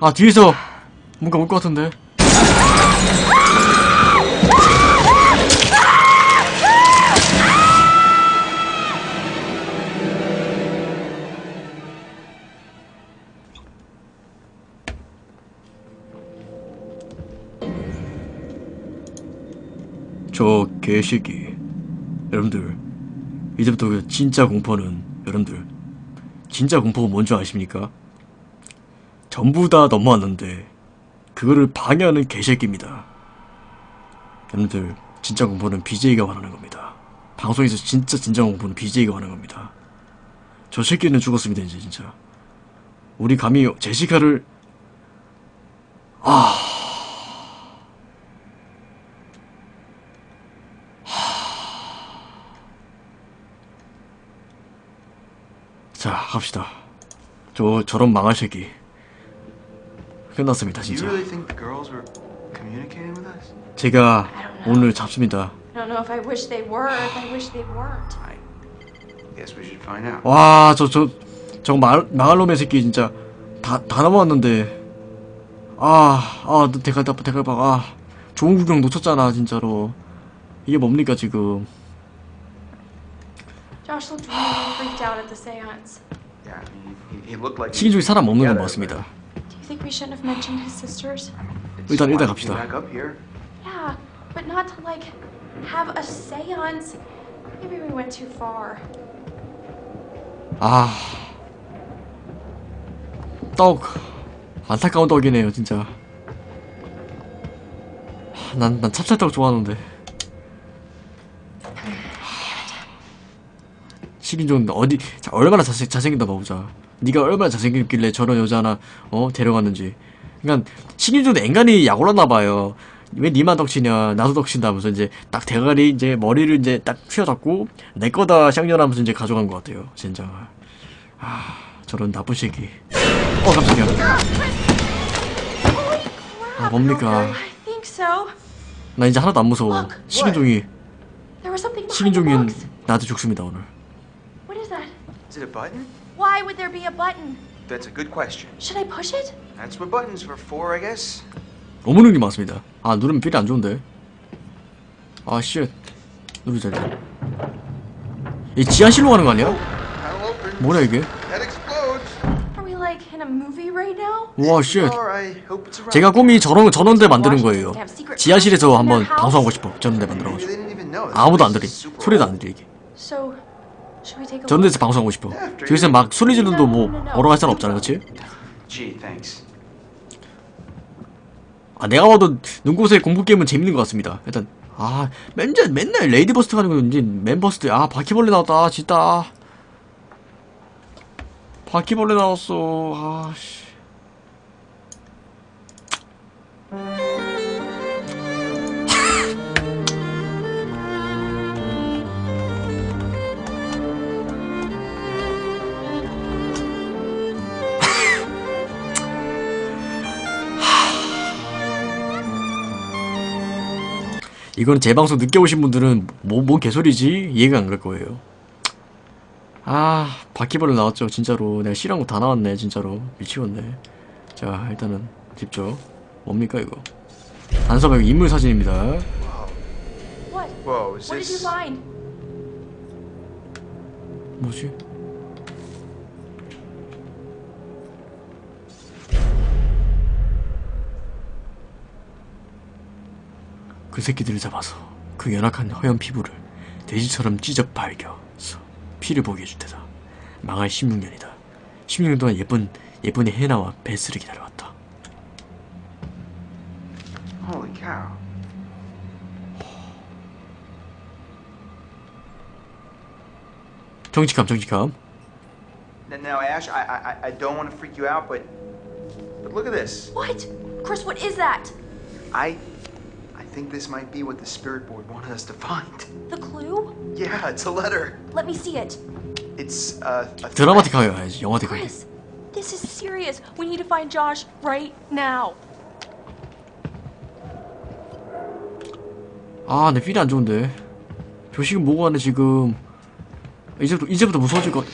Speaker 1: 아 뒤에서 뭔가 올 것 같은데 저 개새끼 여러분들 이제부터 그 진짜 공포는 여러분들 진짜 공포가 뭔지 아십니까? 전부 다 넘어왔는데 그거를 방해하는 개새끼입니다. 여러분들 진짜 공포는 BJ가 원하는 겁니다. 방송에서 진짜 진정한 공포는 BJ가 원하는 겁니다. 저 새끼는 죽었습니다 이제 진짜. 우리 감히 제시카를 아 자 갑시다 저 저런 망할 새끼 끝났습니다 진짜? 제가 오늘 잡습니다. 와 저 저 저 망할 놈의 새끼 진짜 다 다 넘어왔는데 아 아 대갈 다 대갈박 아 좋은 구경 놓쳤잖아 진짜로 이게 뭡니까 지금
Speaker 2: Josh
Speaker 1: 식인 중에 사람 없는 건 맞습니다 일단 일단 갑시다.
Speaker 3: came Back up here.
Speaker 2: Yeah, but not to like have a seance. Maybe we went too far.
Speaker 1: 아. 떡. 안타까운 떡이네요, 진짜. 난, 난 찹쌀떡 좋아하는데. 식인종 어디, 자, 얼마나 잘생, 잘생긴다 봐보자. 네가 얼마나 잘생겼길래 저런 여자 하나, 어, 데려갔는지. 그니까, 식인종도 앵간히 약 올랐나봐요. 왜 니만 덕치냐, 나도 덕친다면서 이제 딱 대가리 이제 머리를 이제 딱 휘어잡고, 내 거다 샹년하면서 이제 가져간 것 같아요, 젠장을. 아, 저런 나쁜 새끼. 어, 깜짝이야. 아, 뭡니까. 나 이제 하나도 안 무서워. 식인종이, 식인종이. 나한테 죽습니다, 오늘.
Speaker 2: What is that?
Speaker 3: Is it a button?
Speaker 2: Why would there be a button?
Speaker 3: That's a good question.
Speaker 2: Should I push it?
Speaker 3: That's what buttons were for, I guess.
Speaker 1: 어머님이 맞습니다. 아, 누르면 필이 안 좋은데. 아, shit. 누르자, 일단. 이 지하실로 가는 거 아니야? 뭐야, 이게?
Speaker 3: Head explodes.
Speaker 2: Are we like in a movie right now?
Speaker 1: 와,
Speaker 3: around.
Speaker 1: 제가 꿈이 저런, 저런 데 만드는 거예요. 지하실에서 한번 방송하고 싶어. 저런 데 만들어가지고. 아무도 안
Speaker 3: super
Speaker 1: 소리도. 안 들리게. 저런? 데서 방송하고 싶어. 저기서 막 소리 지르도 뭐, 할 사람 없잖아, 그치? 아 내가 봐도 눈꽃의 공포 게임은 재밌는 것 같습니다. 일단 아 맨날 맨날 lady first 가는 거 이제 man first 아 바퀴벌레 나왔다 진짜 바퀴벌레 나왔어 아씨 이건 제 방송 늦게 오신 분들은 뭐, 뭔 개소리지? 이해가 안 갈 거예요. 아, 바퀴벌레 나왔죠, 진짜로. 내가 싫어한 거 다 나왔네, 진짜로. 미치겠네. 자, 일단은, 집죠. 뭡니까, 이거? 단서벽 인물 사진입니다.
Speaker 2: What?
Speaker 3: Whoa,
Speaker 1: 그 새끼들을 잡아서 그 연약한 허연 피부를 돼지처럼 찢어 발겨서 피를 보게 해줄 테다. 망할 16년이다. 16년 동안 예쁜 예쁜이 헤나와 베스를 기다려왔다.
Speaker 3: Holy cow.
Speaker 1: 정직함 정직함.
Speaker 3: Now, now Ash, I, I, I- don't want to freak you out, but, but look at this.
Speaker 2: What? Chris, what is that?
Speaker 3: I think this might be what the spirit board wanted us to find.
Speaker 2: The clue?
Speaker 3: Yeah, it's a letter.
Speaker 2: Let me see it.
Speaker 3: It's uh, a.
Speaker 1: 드라마틱하게 가야지. 영화틱하게.
Speaker 2: Chris, this is serious. We need to find Josh right now.
Speaker 1: 아, 내 필이 안 좋은데. 조식은 뭐고 하네 지금. 이제부터 이제부터 무서워질 것.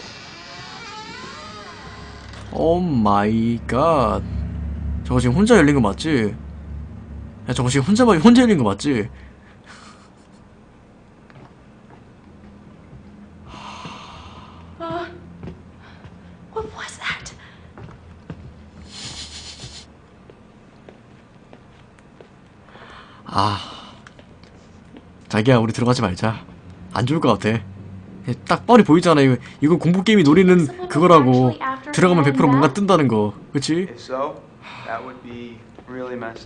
Speaker 1: Oh my god. 저거 지금 혼자 열린 거 맞지? 야, 저거 지금 혼자 혼자 열린 거 맞지? 아. 자기야, 우리 들어가지 말자. 안 좋을 것 같아. 딱 뻔히 보이잖아. 이거 이거 공포 게임이 노리는 그거라고. 들어가면 100% 뭔가 뜬다는 거. 그치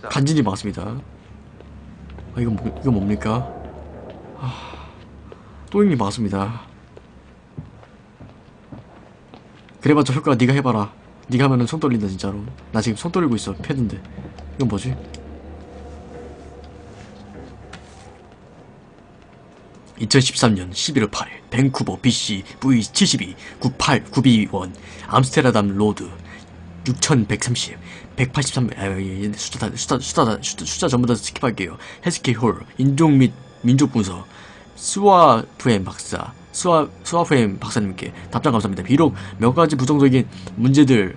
Speaker 1: 간진이 맞습니다. 아, 이거 뭐, 이거 뭡니까? 아, 또잉이 맞습니다. 그래봤자 효과 네가 해봐라. 네가 하면은 손 떨린다 진짜로. 나 지금 손 떨리고 있어 패드인데. 이건 뭐지? 2013년 11월 8일 밴쿠버 BC V72 98 9B1 암스테르담 Road 6130 183 아, 숫자 다 숫자 숫자 다- 숫자, 숫자 전부 다 skip할게요. 헬스케이 홀 인종 및 민족 분석 스와프엠 박사 스와 스와프엠 박사님께 답장 감사합니다. 비록 몇 가지 부정적인 문제들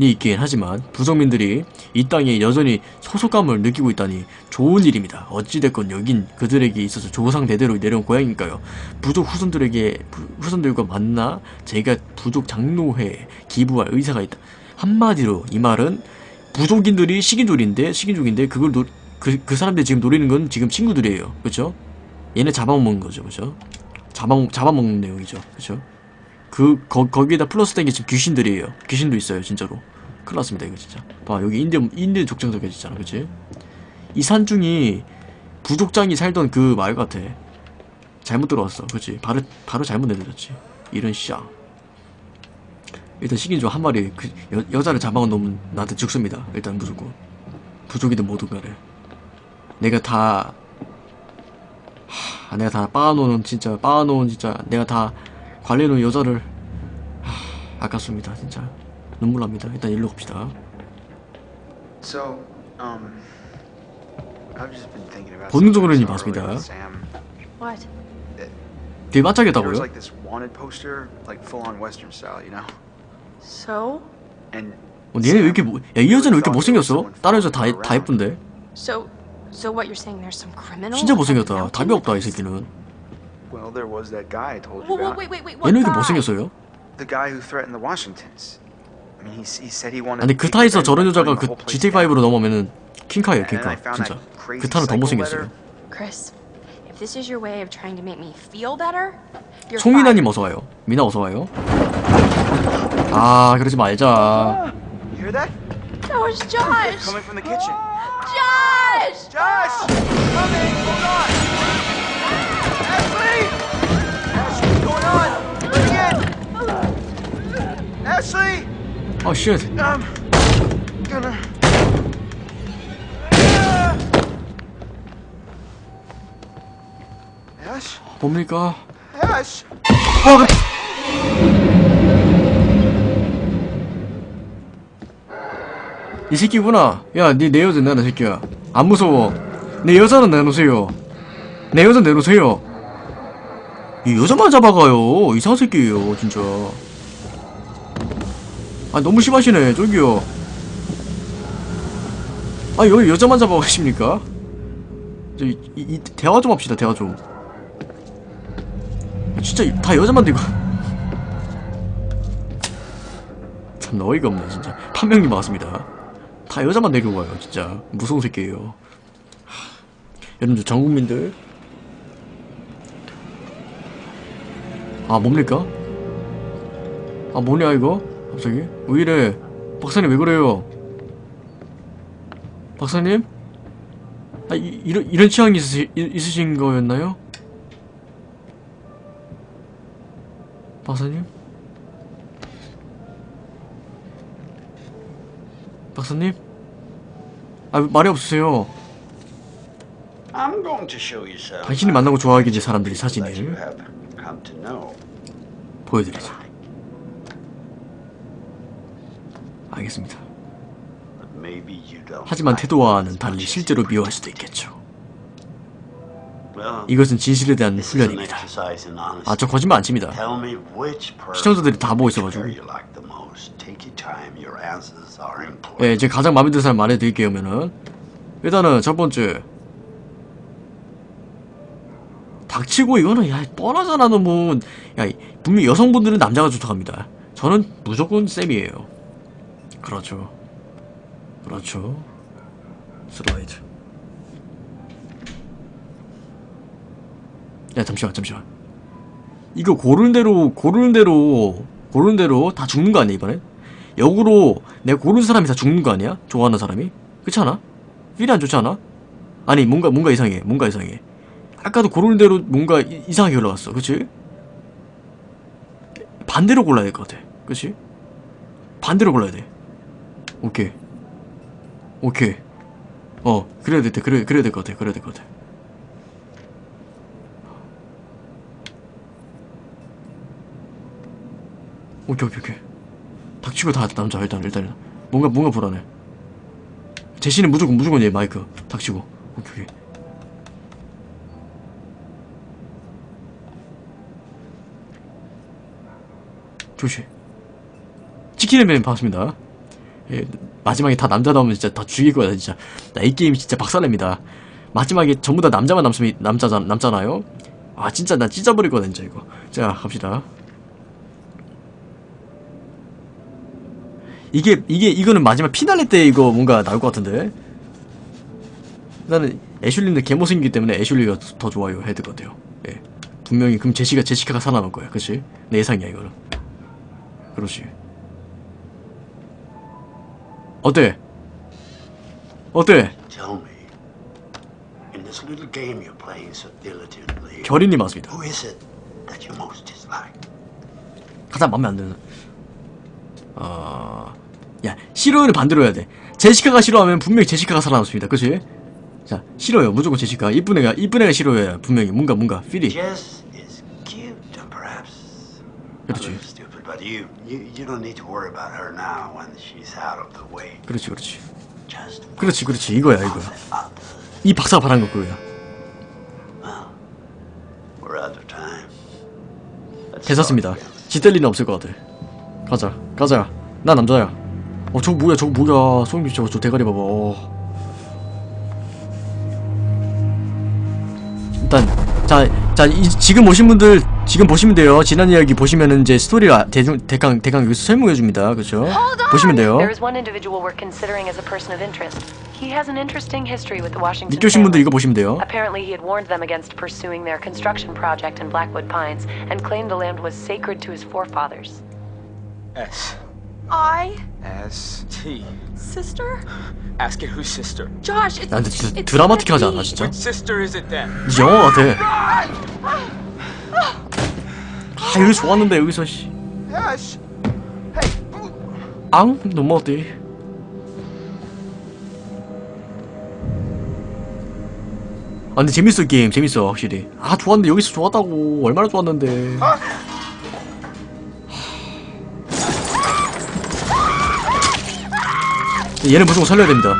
Speaker 1: 이 있긴 하지만 원주민들이 이 땅에 여전히 소속감을 느끼고 있다니 좋은 일입니다. 어찌됐건 여긴 그들에게 있어서 조상 대대로 내려온 고향이니까요. 부족 후손들에게 부- 후손들과 만나 제가 부족 장로회에 기부할 의사가 있다. 한마디로 이 말은 부족인들이 식인족인데 식인족인데 그걸 노, 그, 그 사람들이 지금 노리는 건 지금 친구들이에요. 그렇죠? 얘네 잡아먹는 거죠. 그렇죠? 잡아 잡아먹는 내용이죠. 그렇죠? 그 거, 거기에다 플러스 된 게 지금 귀신들이에요. 귀신도 있어요, 진짜로. 큰일 났습니다, 이거 진짜. 봐, 여기 인디 인디 족장석에 있잖아, 그치? 이 산중이 부족장이 살던 그말 같아. 잘못 들어왔어, 그치? 바로 바로 잘못 내드렸지. 이런 쌍. 일단 식인종 한 마리 그 여, 여자를 잡아놓으면 나한테 죽습니다. 일단 무조건. 부족이든 뭐든 간에. 내가 다 하, 내가 다 빻아놓은 진짜 빻아놓은 진짜 내가 다 관리해놓은 여자를 하, 아깝습니다 진짜 눈물 납니다 일단 일로 갑시다
Speaker 3: So, um, I've just been thinking about
Speaker 1: 본능적으로는 맞습니다.
Speaker 3: was
Speaker 1: 반짝이었다고요?
Speaker 2: So?
Speaker 3: And
Speaker 1: 어, 얘네 왜 이렇게 못- 야, 이 여자는 왜 이렇게 못생겼어? 다른 여자 다, 다 예쁜데
Speaker 2: So, so what you're saying? There's some criminal?
Speaker 1: 진짜 못생겼다 답이 없다 이 새끼는
Speaker 3: well, there was that guy I told you about.
Speaker 2: wait, wait, wait. What
Speaker 1: 얘는 왜 이렇게? 못생겼어요?
Speaker 3: The guy who threatened the Washingtons. I mean, he, he said he wanted.
Speaker 1: 아니 그 타에서 저런 여자가 그
Speaker 3: burning the whole place
Speaker 1: GTA5로
Speaker 3: down.
Speaker 1: 넘어오면은 킹카예요 킹카 진짜 그 타는 더 못생겼어요.
Speaker 2: Chris, if this is your way of trying to make me feel better, you're fired.
Speaker 1: 어서와요 미나 어서와요 아 그러지 말자
Speaker 3: You hear that?
Speaker 2: That was Josh.
Speaker 4: Coming from the kitchen.
Speaker 2: Josh.
Speaker 4: Josh! Coming! Hold on! Ashley! Ashley, what's going on? Me in! Ashley!
Speaker 1: 아쉣
Speaker 4: I'm gonna. Ash?
Speaker 1: 뭡니까
Speaker 4: Ash!
Speaker 1: 와, 그... 이 새끼구나. 야, 니내 여자 내놔, 새끼야. 안 무서워. 내 여자는 내놓으세요. 내 여자 내놓으세요. 이 여자만 잡아가요. 이상한 새끼예요, 진짜. 아, 너무 심하시네, 저기요. 아, 여기 여자만 잡아가십니까? 저, 이, 이, 이 대화 좀 합시다, 대화 좀. 진짜 이- 다 여자만 들고 참 어이가 없네 진짜 판명님 반갑습니다 다 여자만 가요 진짜 무서운 새끼예요 하, 여러분들 전 국민들 아 뭡니까? 아 뭐냐 이거? 갑자기? 왜 이래 박사님 왜 그래요? 박사님? 아 이, 이런, 이런 취향이 있으시, 있으신 거였나요? 박사님? 박사님? 아 말이 없으세요. 당신이 만나고 좋아하겠지 사람들이
Speaker 7: that you
Speaker 1: 사진을. 보여드리죠 알겠습니다. 하지만 태도와는 달리 실제로 미워할 수도 있겠죠 이것은 진실에 대한 훈련입니다. 아 저 거짓말 안 칩니다 시청자들이 다 보고 있어가지고. 예, 제가 가장 마음에 드는 사람 말해드릴게요, 그러면은. 일단은, 첫 번째. 닥치고, 이거는, 야, 뻔하잖아, 너무. 야, 분명히 여성분들은 남자가 좋다고 합니다. 저는 무조건 쌤이에요. 그렇죠. 그렇죠. 슬라이드. 야, 잠시만, 잠시만. 이거 고르는 대로, 고르는 대로, 고르는 대로 다 죽는 거 아니야, 이번엔? 역으로 내가 고른 사람이 다 죽는 거 아니야? 좋아하는 사람이? 그렇지 않아? 필이 안 좋지 않아? 아니 뭔가 뭔가 이상해 뭔가 이상해 아까도 고르는 대로 뭔가 이, 상하게 올라갔어 그치? 반대로 골라야 될 것 같아 그치? 반대로 골라야 돼 오케이 오케이 어 그래야 돼 그래, 그래야 될 것 같아 그래야 될 것 같아 오케이 오케이 오케이. 닥치고 다 남자. 일단 일단 뭔가 뭔가 불안해. 제시는 무조건 무조건 얘 마이크 닥치고. 오케이 오케이. 조시 치킨맨 반갑습니다. 예, 마지막에 다 남자 나오면 진짜 다 죽일 거야 진짜. 나 이 게임 진짜 박살냅니다. 마지막에 전부 다 남자만 남습니 남자 남잖아요. 아 진짜 나 찢어버릴 거다 진짜 이거. 자 갑시다 이게 이게 이거는 마지막 피날레 때 이거 뭔가 나올 것 같은데? 나는 애슐리는 개못생기기 때문에 애슐리가 더 좋아요 것 같아요. 예. 분명히 그럼 제시가 제시카가 살아남을 거야 그치? 내 예상이야 이거는. 그렇지. 어때? 어때? 결인이 맞습니다? 가장 마음에 안 드는 어... 야 싫어요를 반대로 해야 돼 제시카가 싫어하면 분명히 제시카가 살아남습니다 그치? 자 싫어요 무조건 제시카 이쁜 애가 이쁜 애가 싫어요 분명히 뭔가 뭔가 필이 그렇지. 그렇지 그렇지 그렇지 그렇지 이거야 이거야. 이 박사가 바란 거 그거야 괜찮습니다
Speaker 7: start again.
Speaker 1: 지뗄 리는 없을 것 같아 가자 가자 나 남자야 어 저거 뭐야 저거 뭐야 소영님 저거 저 대가리 봐봐 어. 일단 자, 자 이, 지금 오신 분들 지금 보시면 돼요 지난 이야기 보시면은 이제 스토리를 아- 대충 대강 대강 여기서 설명해 줍니다 그렇죠 보시면 돼요 늦게 오신 분들. 이거 보시면 돼요
Speaker 8: Apparently, he had warned them against pursuing their construction project in Blackwood Pines and claimed the land was sacred to his forefathers.
Speaker 9: S
Speaker 2: I,
Speaker 9: S T.
Speaker 2: sister?
Speaker 9: Ask it whose sister.
Speaker 2: Josh, it's,
Speaker 1: 야 근데 진짜
Speaker 2: it's
Speaker 1: 드라마틱하지 않아. 진짜?
Speaker 9: Which sister is it then?
Speaker 1: 이제 영화 같아 아 여기 좋았는데 여기서 씨
Speaker 4: Yes. Hey,
Speaker 1: 앙? 너무 어때? 아 근데 재밌어 게임 재밌어 확실히 아 좋았는데 여기서 좋았다고 얼마나 좋았는데 얘는 무조건 살려야 됩니다.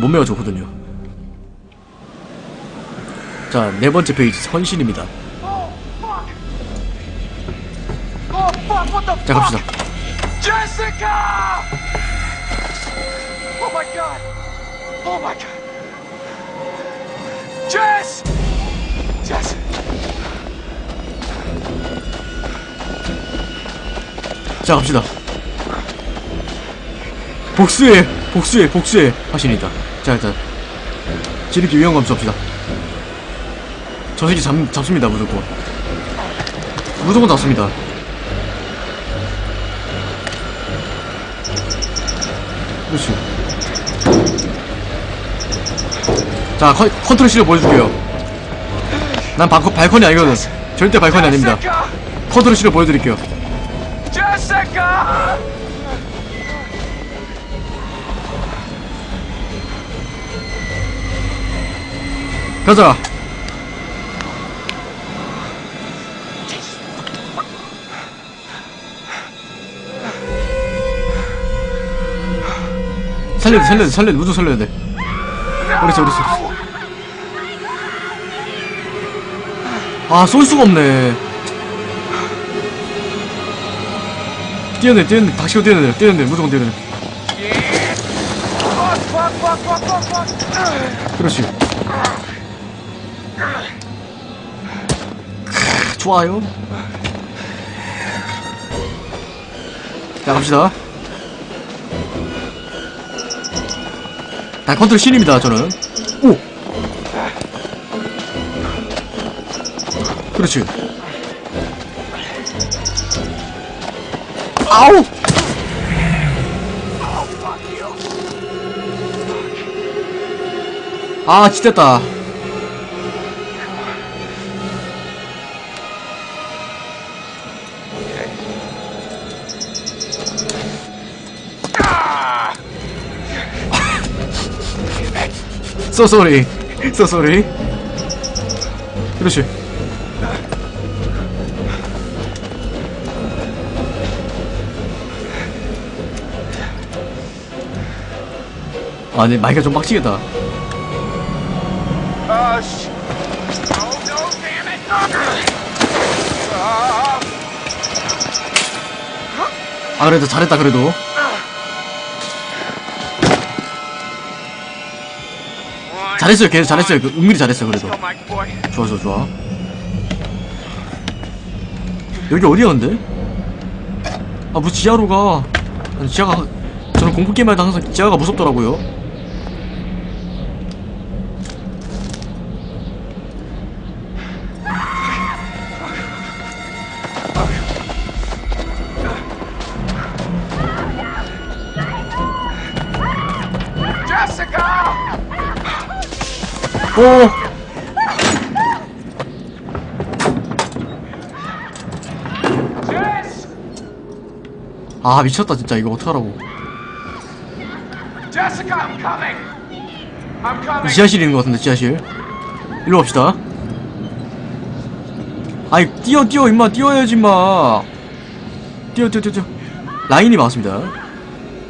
Speaker 1: 몸매가 좋거든요 자 네 번째 페이지 선신입니다. 자 갑시다!
Speaker 4: Oh! Oh!
Speaker 1: 자 갑시다 복수해 복수해 복수해. 하시니다. 자 일단 지름길 위험감 줍시다. 저 새끼 잡, 잡습니다 무조건. 무조건 잡습니다. 그렇지. 자 컨, 컨트롤 C를 보여줄게요. 난 바, 발컨이 아니거든. 절대 발컨이 아닙니다! 컨트롤 C를 보여드릴게요 가자. 살려야 돼, 살려야 돼, 살려야 돼, 무조건 살려야 돼. 그렇지, 그렇지. 아, 쏠 수가 없네. 뛰어내, 뛰어내, 닥치고 뛰어내, 뛰어내, 무조건 뛰어내.
Speaker 4: Fuck!
Speaker 1: 그렇지. 좋아요. 자, 갑시다. 다 컨트롤 C입니다, 저는. 오! 그렇지. 아우! 아, 지쳤다. 쏘쏘리 쏘쏘리 그렇지 아니, 마이가 좀 빡치겠다.
Speaker 4: 아, 씨.
Speaker 1: 아, 그래도 잘했다, 그래도. 잘했어요, 계속 잘했어요. 그, 은근히 잘했어요, 그래도. 좋아, 좋아, 좋아. 여기 어디야, 근데? 아, 뭐 지하로 가. 지하가, 저는 공포게임 할 때 항상 지하가 무섭더라고요. 아, 미쳤다, 진짜. 이거 어떡하라고. 지하실이 있는 것 같은데, 지하실. 일로 갑시다. 아이, 뛰어, 뛰어, 임마, 뛰어야지, 임마. 뛰어, 뛰어, 뛰어, 뛰어. 라인이 맞습니다.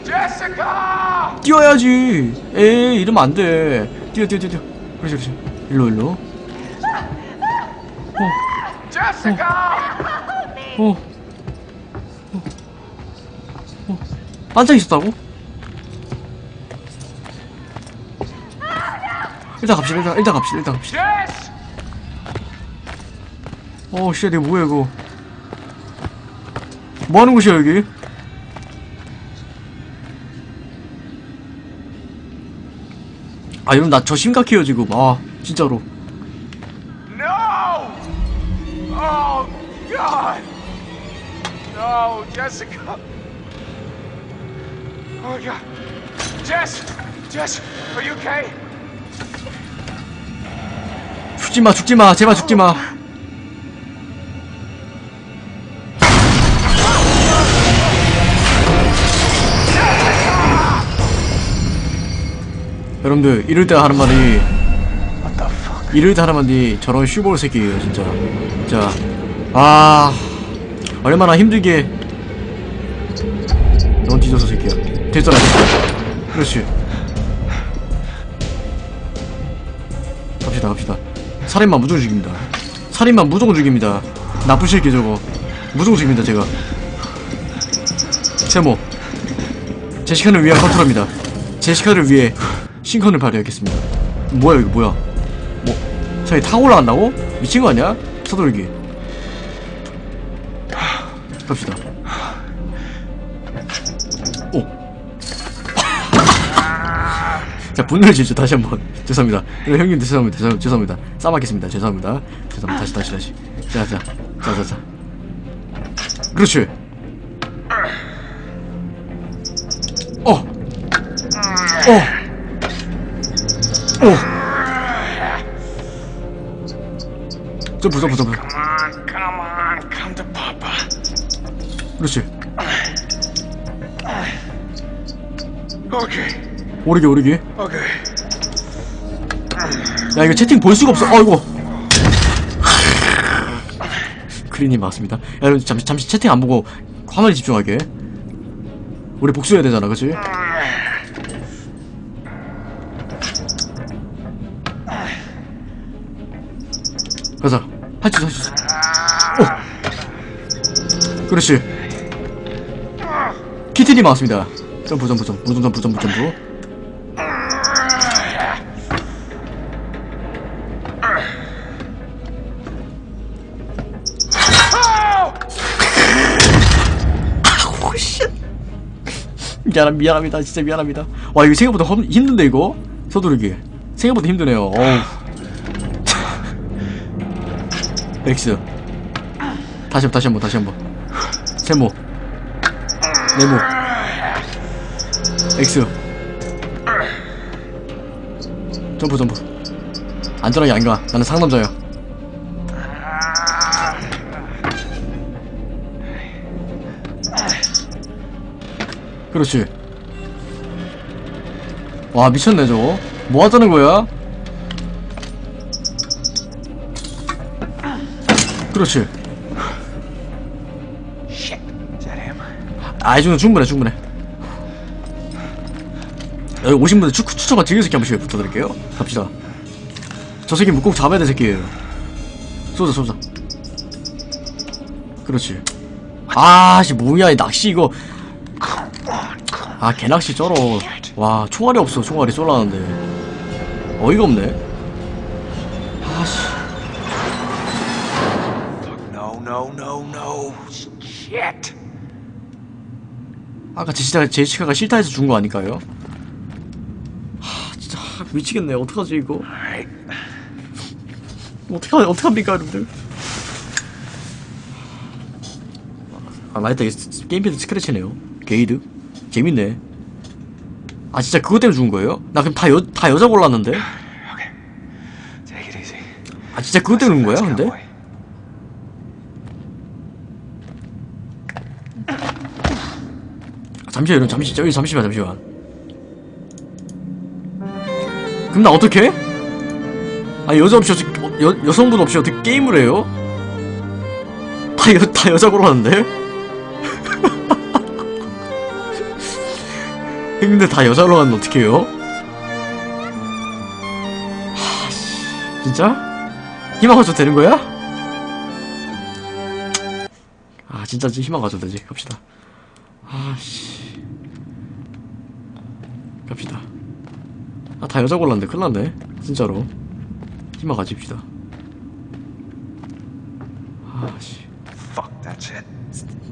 Speaker 4: Jessica!
Speaker 1: 뛰어야지. 에이, 이러면 안 돼. 뛰어, 뛰어, 뛰어, 뛰어. 그렇지, 그렇지. 일로, 일로.
Speaker 4: Jessica!
Speaker 1: 어. 반짝 있었다고? 일단 갑시다, 일단, 일단 갑시다, 일단 갑시다. 어, 씨, 이거 뭐야, 이거. 뭐 하는 곳이야, 여기? 아, 여러분, 나 저 심각해요, 지금. 아, 진짜로.
Speaker 4: Oh, Jessica! Oh, God. Jess! Jess, are you okay?
Speaker 1: 죽지 마, 죽지 마, 제발 죽지 마. 여러분들, 이럴 때 하는 말이, 이럴 때 하는 말이 저런 슈볼 새끼예요, 진짜. 진짜. 아, 얼마나 힘들게. 넌 뒤져서 새끼야. 됐어. 그렇지. 갑시다 갑시다. 살인마 무조건 죽입니다. 살인마 무조건 죽입니다. 나쁜 새끼 저거. 무조건 죽입니다 제가. 세모 제시카를 위한 컨트롤입니다. 제시카를 위해 신컨을 발휘하겠습니다. 뭐야 이거 뭐야? 뭐 저기 타고 올라간다고? 미친 거 아니야? 서돌기. 갑시다 자, 분노의 질주 다시 한번 죄송합니다. 그럼 형님 죄송합니다. 죄송, 죄송합니다. 싸맞겠습니다. 죄송합니다. 죄송합니다. 다시 다시 다시. 자, 자, 자, 자, 자. 그렇지. 어, 어, 어. 점프, 점프, 점프.
Speaker 4: Come on, come on, come to Papa.
Speaker 1: 그렇지.
Speaker 4: Okay,
Speaker 1: 오르기, 오르기.
Speaker 4: okay.
Speaker 1: 야 이거 채팅 볼 수가 없어. 어이구. 크린이 맞습니다. 야 여러분 잠시 잠시 채팅 안 보고 화면에 집중하게. 우리 복수해야 되잖아 그치? 가자. 할수 있어 할수 있어. 오! 그렇지. 키티니 맞습니다. 점프 점프 점프 점프 점프 점프 점프 미안 미안합니다. 진짜 미안합니다. 와 이거 생각보다 험- 힘든데 이거? 서두르기. 생각보다 힘드네요. 어우. X 다시 한번 다시 한번 다시 한번. 세모. 네모. X 점프 점프. 안전하게 안가. 나는 상남자야 그렇지. 와 미쳤네 저거. 뭐 하자는 거야? 그렇지.
Speaker 4: Shit, is that him?
Speaker 1: 아, 이 정도 충분해, 충분해. 여기 오신 분들 추, 추천과 즐길 새끼 한 번씩 부탁드릴게요. 갑시다. 저 새끼 꼭 잡아야 될 새끼예요. 쏘자 쏘자. 그렇지. 아씨 뭐야 이 낚시 이거 아 개낚시 쩔어. 와 총알이 없어. 총알이 쏠라는데. 어이가 없네. 아씨. 아까 제시카, 제시카가 싫다 해서 준 거 아닐까요? 하 진짜 하, 미치겠네. 어떡하지 이거. 어떡하, 어떡합니까 여러분들? 아 맞다. 이게 스- 게임패드 스크래치네요. 게이드 재밌네 아 진짜 그것 때문에 죽은 거예요? 나 그럼 다, 여, 다 여자 골랐는데?
Speaker 6: Easy.
Speaker 1: 아 진짜 그것 때문에 죽은 거야 근데? 아, 잠시만 여러분 잠시 저기 잠시만 잠시만 그럼 나 어떡해? 아 여자 없이 어떻게 어, 여, 여성분 없이 어떻게 게임을 해요? 다, 여, 다 여자 골랐는데? 근데 다 여자로 가면 어떡해요? 하씨. 진짜? 희망 가져도 되는 거야? 아 진짜 희망 가져도 되지. 갑시다. 아씨. 갑시다. 아 다 여자 골랐는데 큰일났네. 진짜로. 희망 가집시다. 아씨.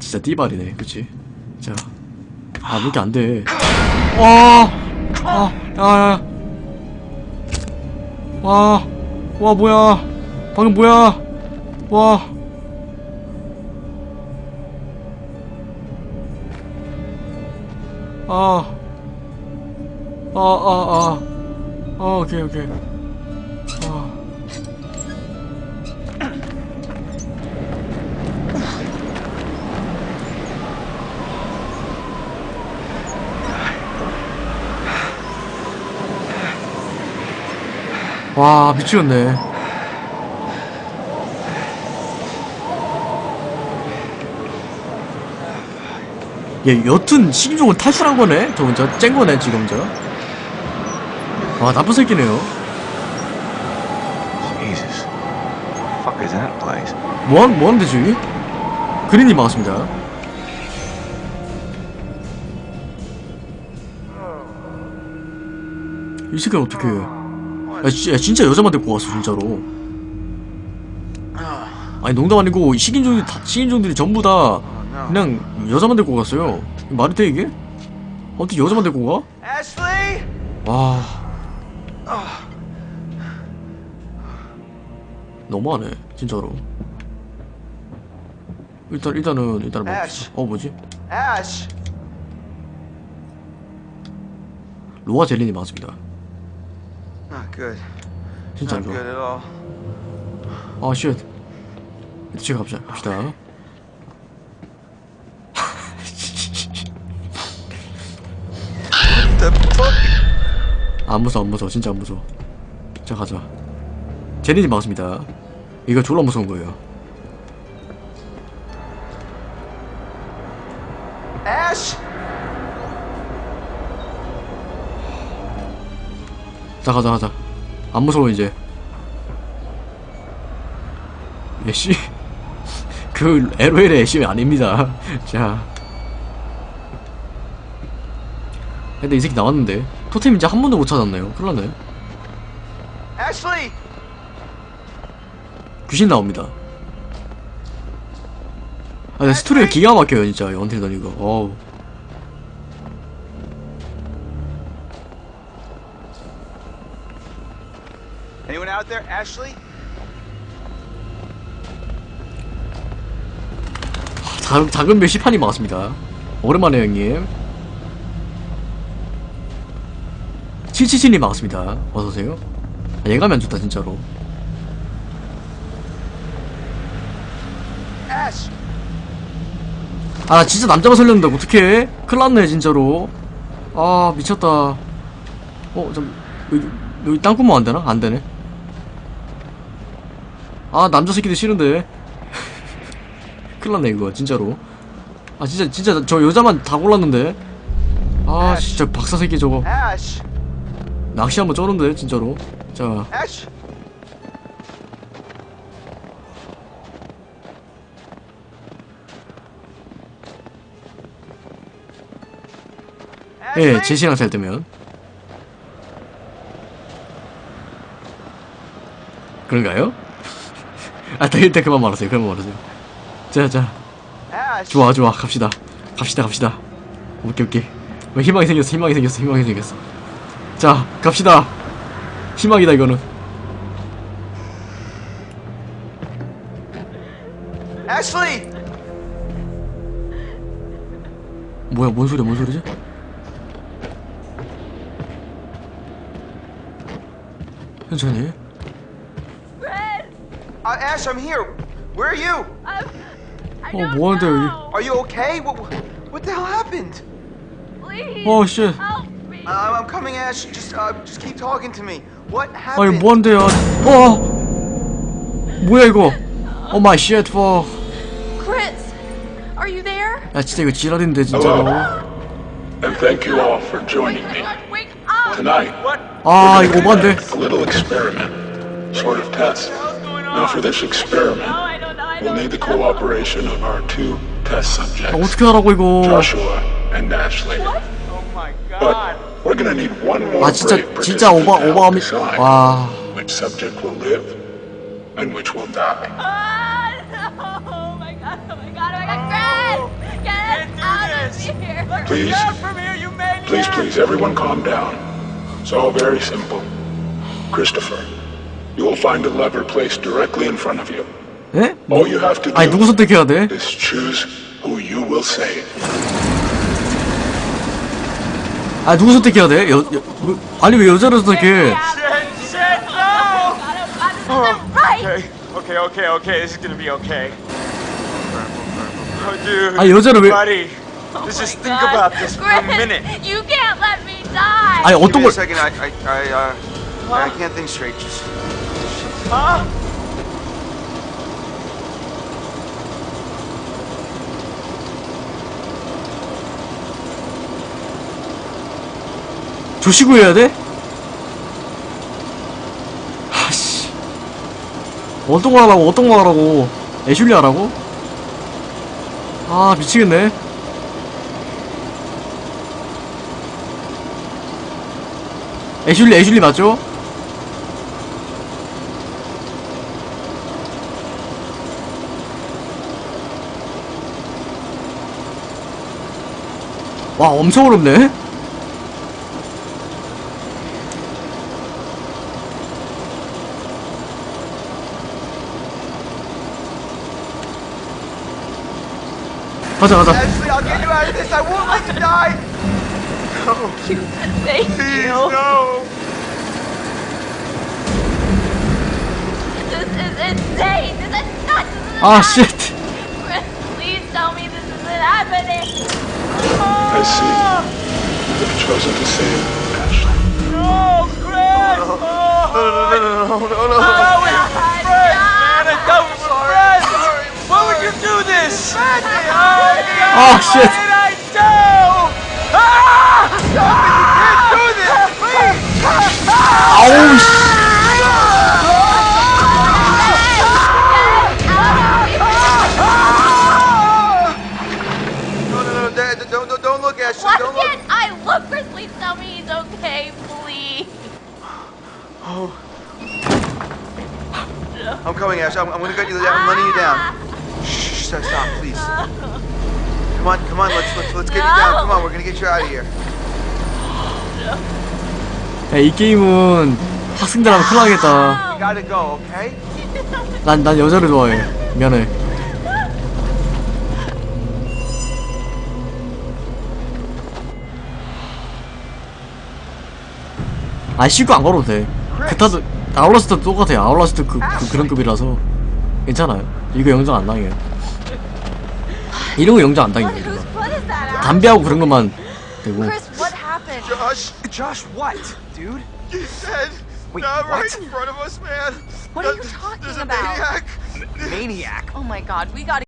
Speaker 1: 진짜 띠발이네 그치? 자 아, 왜 이렇게 안 돼? 와! 아, 야, 야. 와, 와, 뭐야. 방금 뭐야. 와. 아. 아, 아, 아. 아, 오케이, 오케이. 와 미치겠네. 얘 여튼 식인종을 탈출한 거네? 저 혼자 쨍 거네 지금 저와 나쁜 새끼네요? 뭐한, 뭐하는데 저기? 그린님 반갑습니다. 이 새끼는 어떻게 야, 지- 야 진짜 여자만 데리고 왔어 진짜로. 아니 농담 아니고 식인종들이 다, 식인종들이 전부 다 그냥 여자만 데리고 갔어요. 말이 돼 이게? 어떻게 여자만 데리고 가? 와. 너무하네 진짜로. 일단 일단은 일단은. 뭐, 어 뭐지? 로아 젤린이 맞습니다
Speaker 4: Not good.
Speaker 1: 진짜
Speaker 4: Not
Speaker 1: 이거
Speaker 4: good at all.
Speaker 1: 아쉣 제가 갑시다. 갑시다
Speaker 4: The fuck?
Speaker 1: 안 무서워 안 무서워. 진짜 안 무서워. 자 가자. 제린이 맞습니다. 이거 졸라 무서운 거예요.
Speaker 4: Ash?
Speaker 1: 자 가자 가자. 안 무서워 이제. 애쉬 그 LOL의 애쉬 아닙니다. 자. 근데 이 새끼 나왔는데. 토템 이제 한 번도 못 찾았네요. 큰일났네? 귀신 나옵니다. 아 근데 스토리가 기가 막혀요 진짜. 언틸던 이거 어우
Speaker 4: Anyone out there? Ashley?
Speaker 1: 작, 작은 별 시판이 많았습니다. 오랜만에 형님. 777님 반갑습니다. 어서오세요. 아, 얘가면 좋다 진짜로? 아 나 진짜 남자가 살렸는데 어떡해. 큰일 났네 진짜로. 아 미쳤다. 어 좀 여기 여기 땅구멍 안 되나? 안 되네 아 남자 새끼들 싫은데. 큰일났네 이거 진짜로. 아 진짜 진짜 저 여자만 다 골랐는데. 아 진짜 박사 새끼 저거! 낚시 한번 쩌는데 진짜로. 자! 예, 제 시간 잘 때면. 그런가요? 아, 나 일단 그만 말하세요. 그만 말하세요. 자, 자,
Speaker 3: Ash!
Speaker 1: 좋아, 좋아, 갑시다. 갑시다, 갑시다. 오케이, 오케이. 뭐 희망이 생겼어, 희망이 생겼어, 희망이 생겼어. 자, 갑시다. 희망이다 이거는.
Speaker 3: Ashley!
Speaker 1: 뭐야, 뭔 소리야, 뭔 소리지? 천천히.
Speaker 3: Uh, Ash, I'm here. Where are you?
Speaker 1: 어, 뭐하는데 여기?
Speaker 3: Are you okay? What, what the hell happened?
Speaker 1: 어, 씨.
Speaker 3: Uh, I'm coming, Ash. Just, uh, just keep talking to me. What
Speaker 1: 아니
Speaker 3: happened?
Speaker 1: 뭐한대요? 어, 뭐야 이거? 오 마이 쉣 포.
Speaker 10: Chris, are you there?
Speaker 1: 야 진짜 이거 지랄인데 진짜로.
Speaker 11: And thank you all for joining me. Tonight,
Speaker 1: 아 이거 오반데.
Speaker 11: a little experiment, sort of test. Now, for this experiment, we'll need the cooperation of our two test
Speaker 1: 아,
Speaker 11: subjects,
Speaker 1: 어떻게 하라고 이거?
Speaker 11: Joshua and Ashley.
Speaker 4: Oh my
Speaker 11: But
Speaker 4: god.
Speaker 11: we're gonna need one more
Speaker 1: 아 진짜
Speaker 11: brave
Speaker 1: 진짜 오바
Speaker 11: participant to help
Speaker 1: 오바미.
Speaker 11: decide
Speaker 1: 와.
Speaker 11: which subject will live and which will die.
Speaker 2: Oh my god, oh my god, oh my god, Chris! Get us out of here!
Speaker 11: Please,
Speaker 4: From here, you maniac!
Speaker 11: please, please, everyone calm down. It's all very simple. Christopher, you will find a lever placed directly in front of you.
Speaker 1: 예?
Speaker 11: All you have to
Speaker 1: 아니 누구
Speaker 11: do
Speaker 1: 선택해야 돼?
Speaker 11: is choose who you will save.
Speaker 1: 아 누구 선택해야 돼? 여, 여 뭐, 아니 왜 여자를 선택해?
Speaker 4: Shit, shit, no!
Speaker 2: Oh, right!
Speaker 4: Okay, okay, okay, okay. This is gonna be okay. Oh, dude.
Speaker 1: 아니 여자를 왜?
Speaker 4: Buddy, let's just think about this for a
Speaker 2: Chris,
Speaker 4: minute.
Speaker 2: you can't let me die!
Speaker 1: 아니
Speaker 3: Give
Speaker 1: 어떤
Speaker 3: me a
Speaker 1: 걸?
Speaker 3: second. I, I, I, uh, I can't think straight. Just,
Speaker 4: Huh?
Speaker 1: 조시고 해야 돼? 아씨. 어떤 거 하라고? 어떤 거 하라고? 애슐리 하라고? 아 미치겠네. 애슐리 애슐리 맞죠? 와 엄청 어렵네. 가자 가자.
Speaker 2: Thank you. This is insane! This is! This is
Speaker 1: 아! 쉣.
Speaker 2: Chris, please tell me this isn't happening!
Speaker 11: I see. You've chosen to save Ashley.
Speaker 4: No, Chris! Oh,
Speaker 3: no, no, no, no, no, no, no.
Speaker 2: no
Speaker 4: it's man. I thought it was Why would you do this? Oh,
Speaker 1: shit.
Speaker 4: What did I do? Ah! This.
Speaker 2: Oh, shit. Chris, please tell me he's okay, please.
Speaker 3: I'm coming, Ash. I'm, I'm gonna get you down. I'm letting you down. Shh, stop, stop, please. Come on, come on. Let's let's let's get you down. Come on, we're gonna get you out of here.
Speaker 1: 야, 이 게임은 학생들하면 큰일 나겠다.
Speaker 3: You gotta go, okay?
Speaker 1: 난, 난 여자를 좋아해. 미안해. 아, 씻고 안 걸어도 돼. 그타도, 아울라스트 똑같아요. 아울라스트 그, 그, 그런 급이라서. 괜찮아요. 이거 영장 안 당해요. 이런 거 영장 안 당해요. 이거. 담배하고 그런 것만 되고.
Speaker 2: What happened?
Speaker 3: Josh,
Speaker 4: Josh, what, dude?
Speaker 3: he's dead.
Speaker 4: Wait,
Speaker 3: Not right
Speaker 4: what?
Speaker 3: in front of us, man.
Speaker 2: What are you
Speaker 3: There's-
Speaker 2: talking
Speaker 3: There's a
Speaker 2: about?
Speaker 3: maniac.
Speaker 4: Maniac.
Speaker 2: Oh my god, we gotta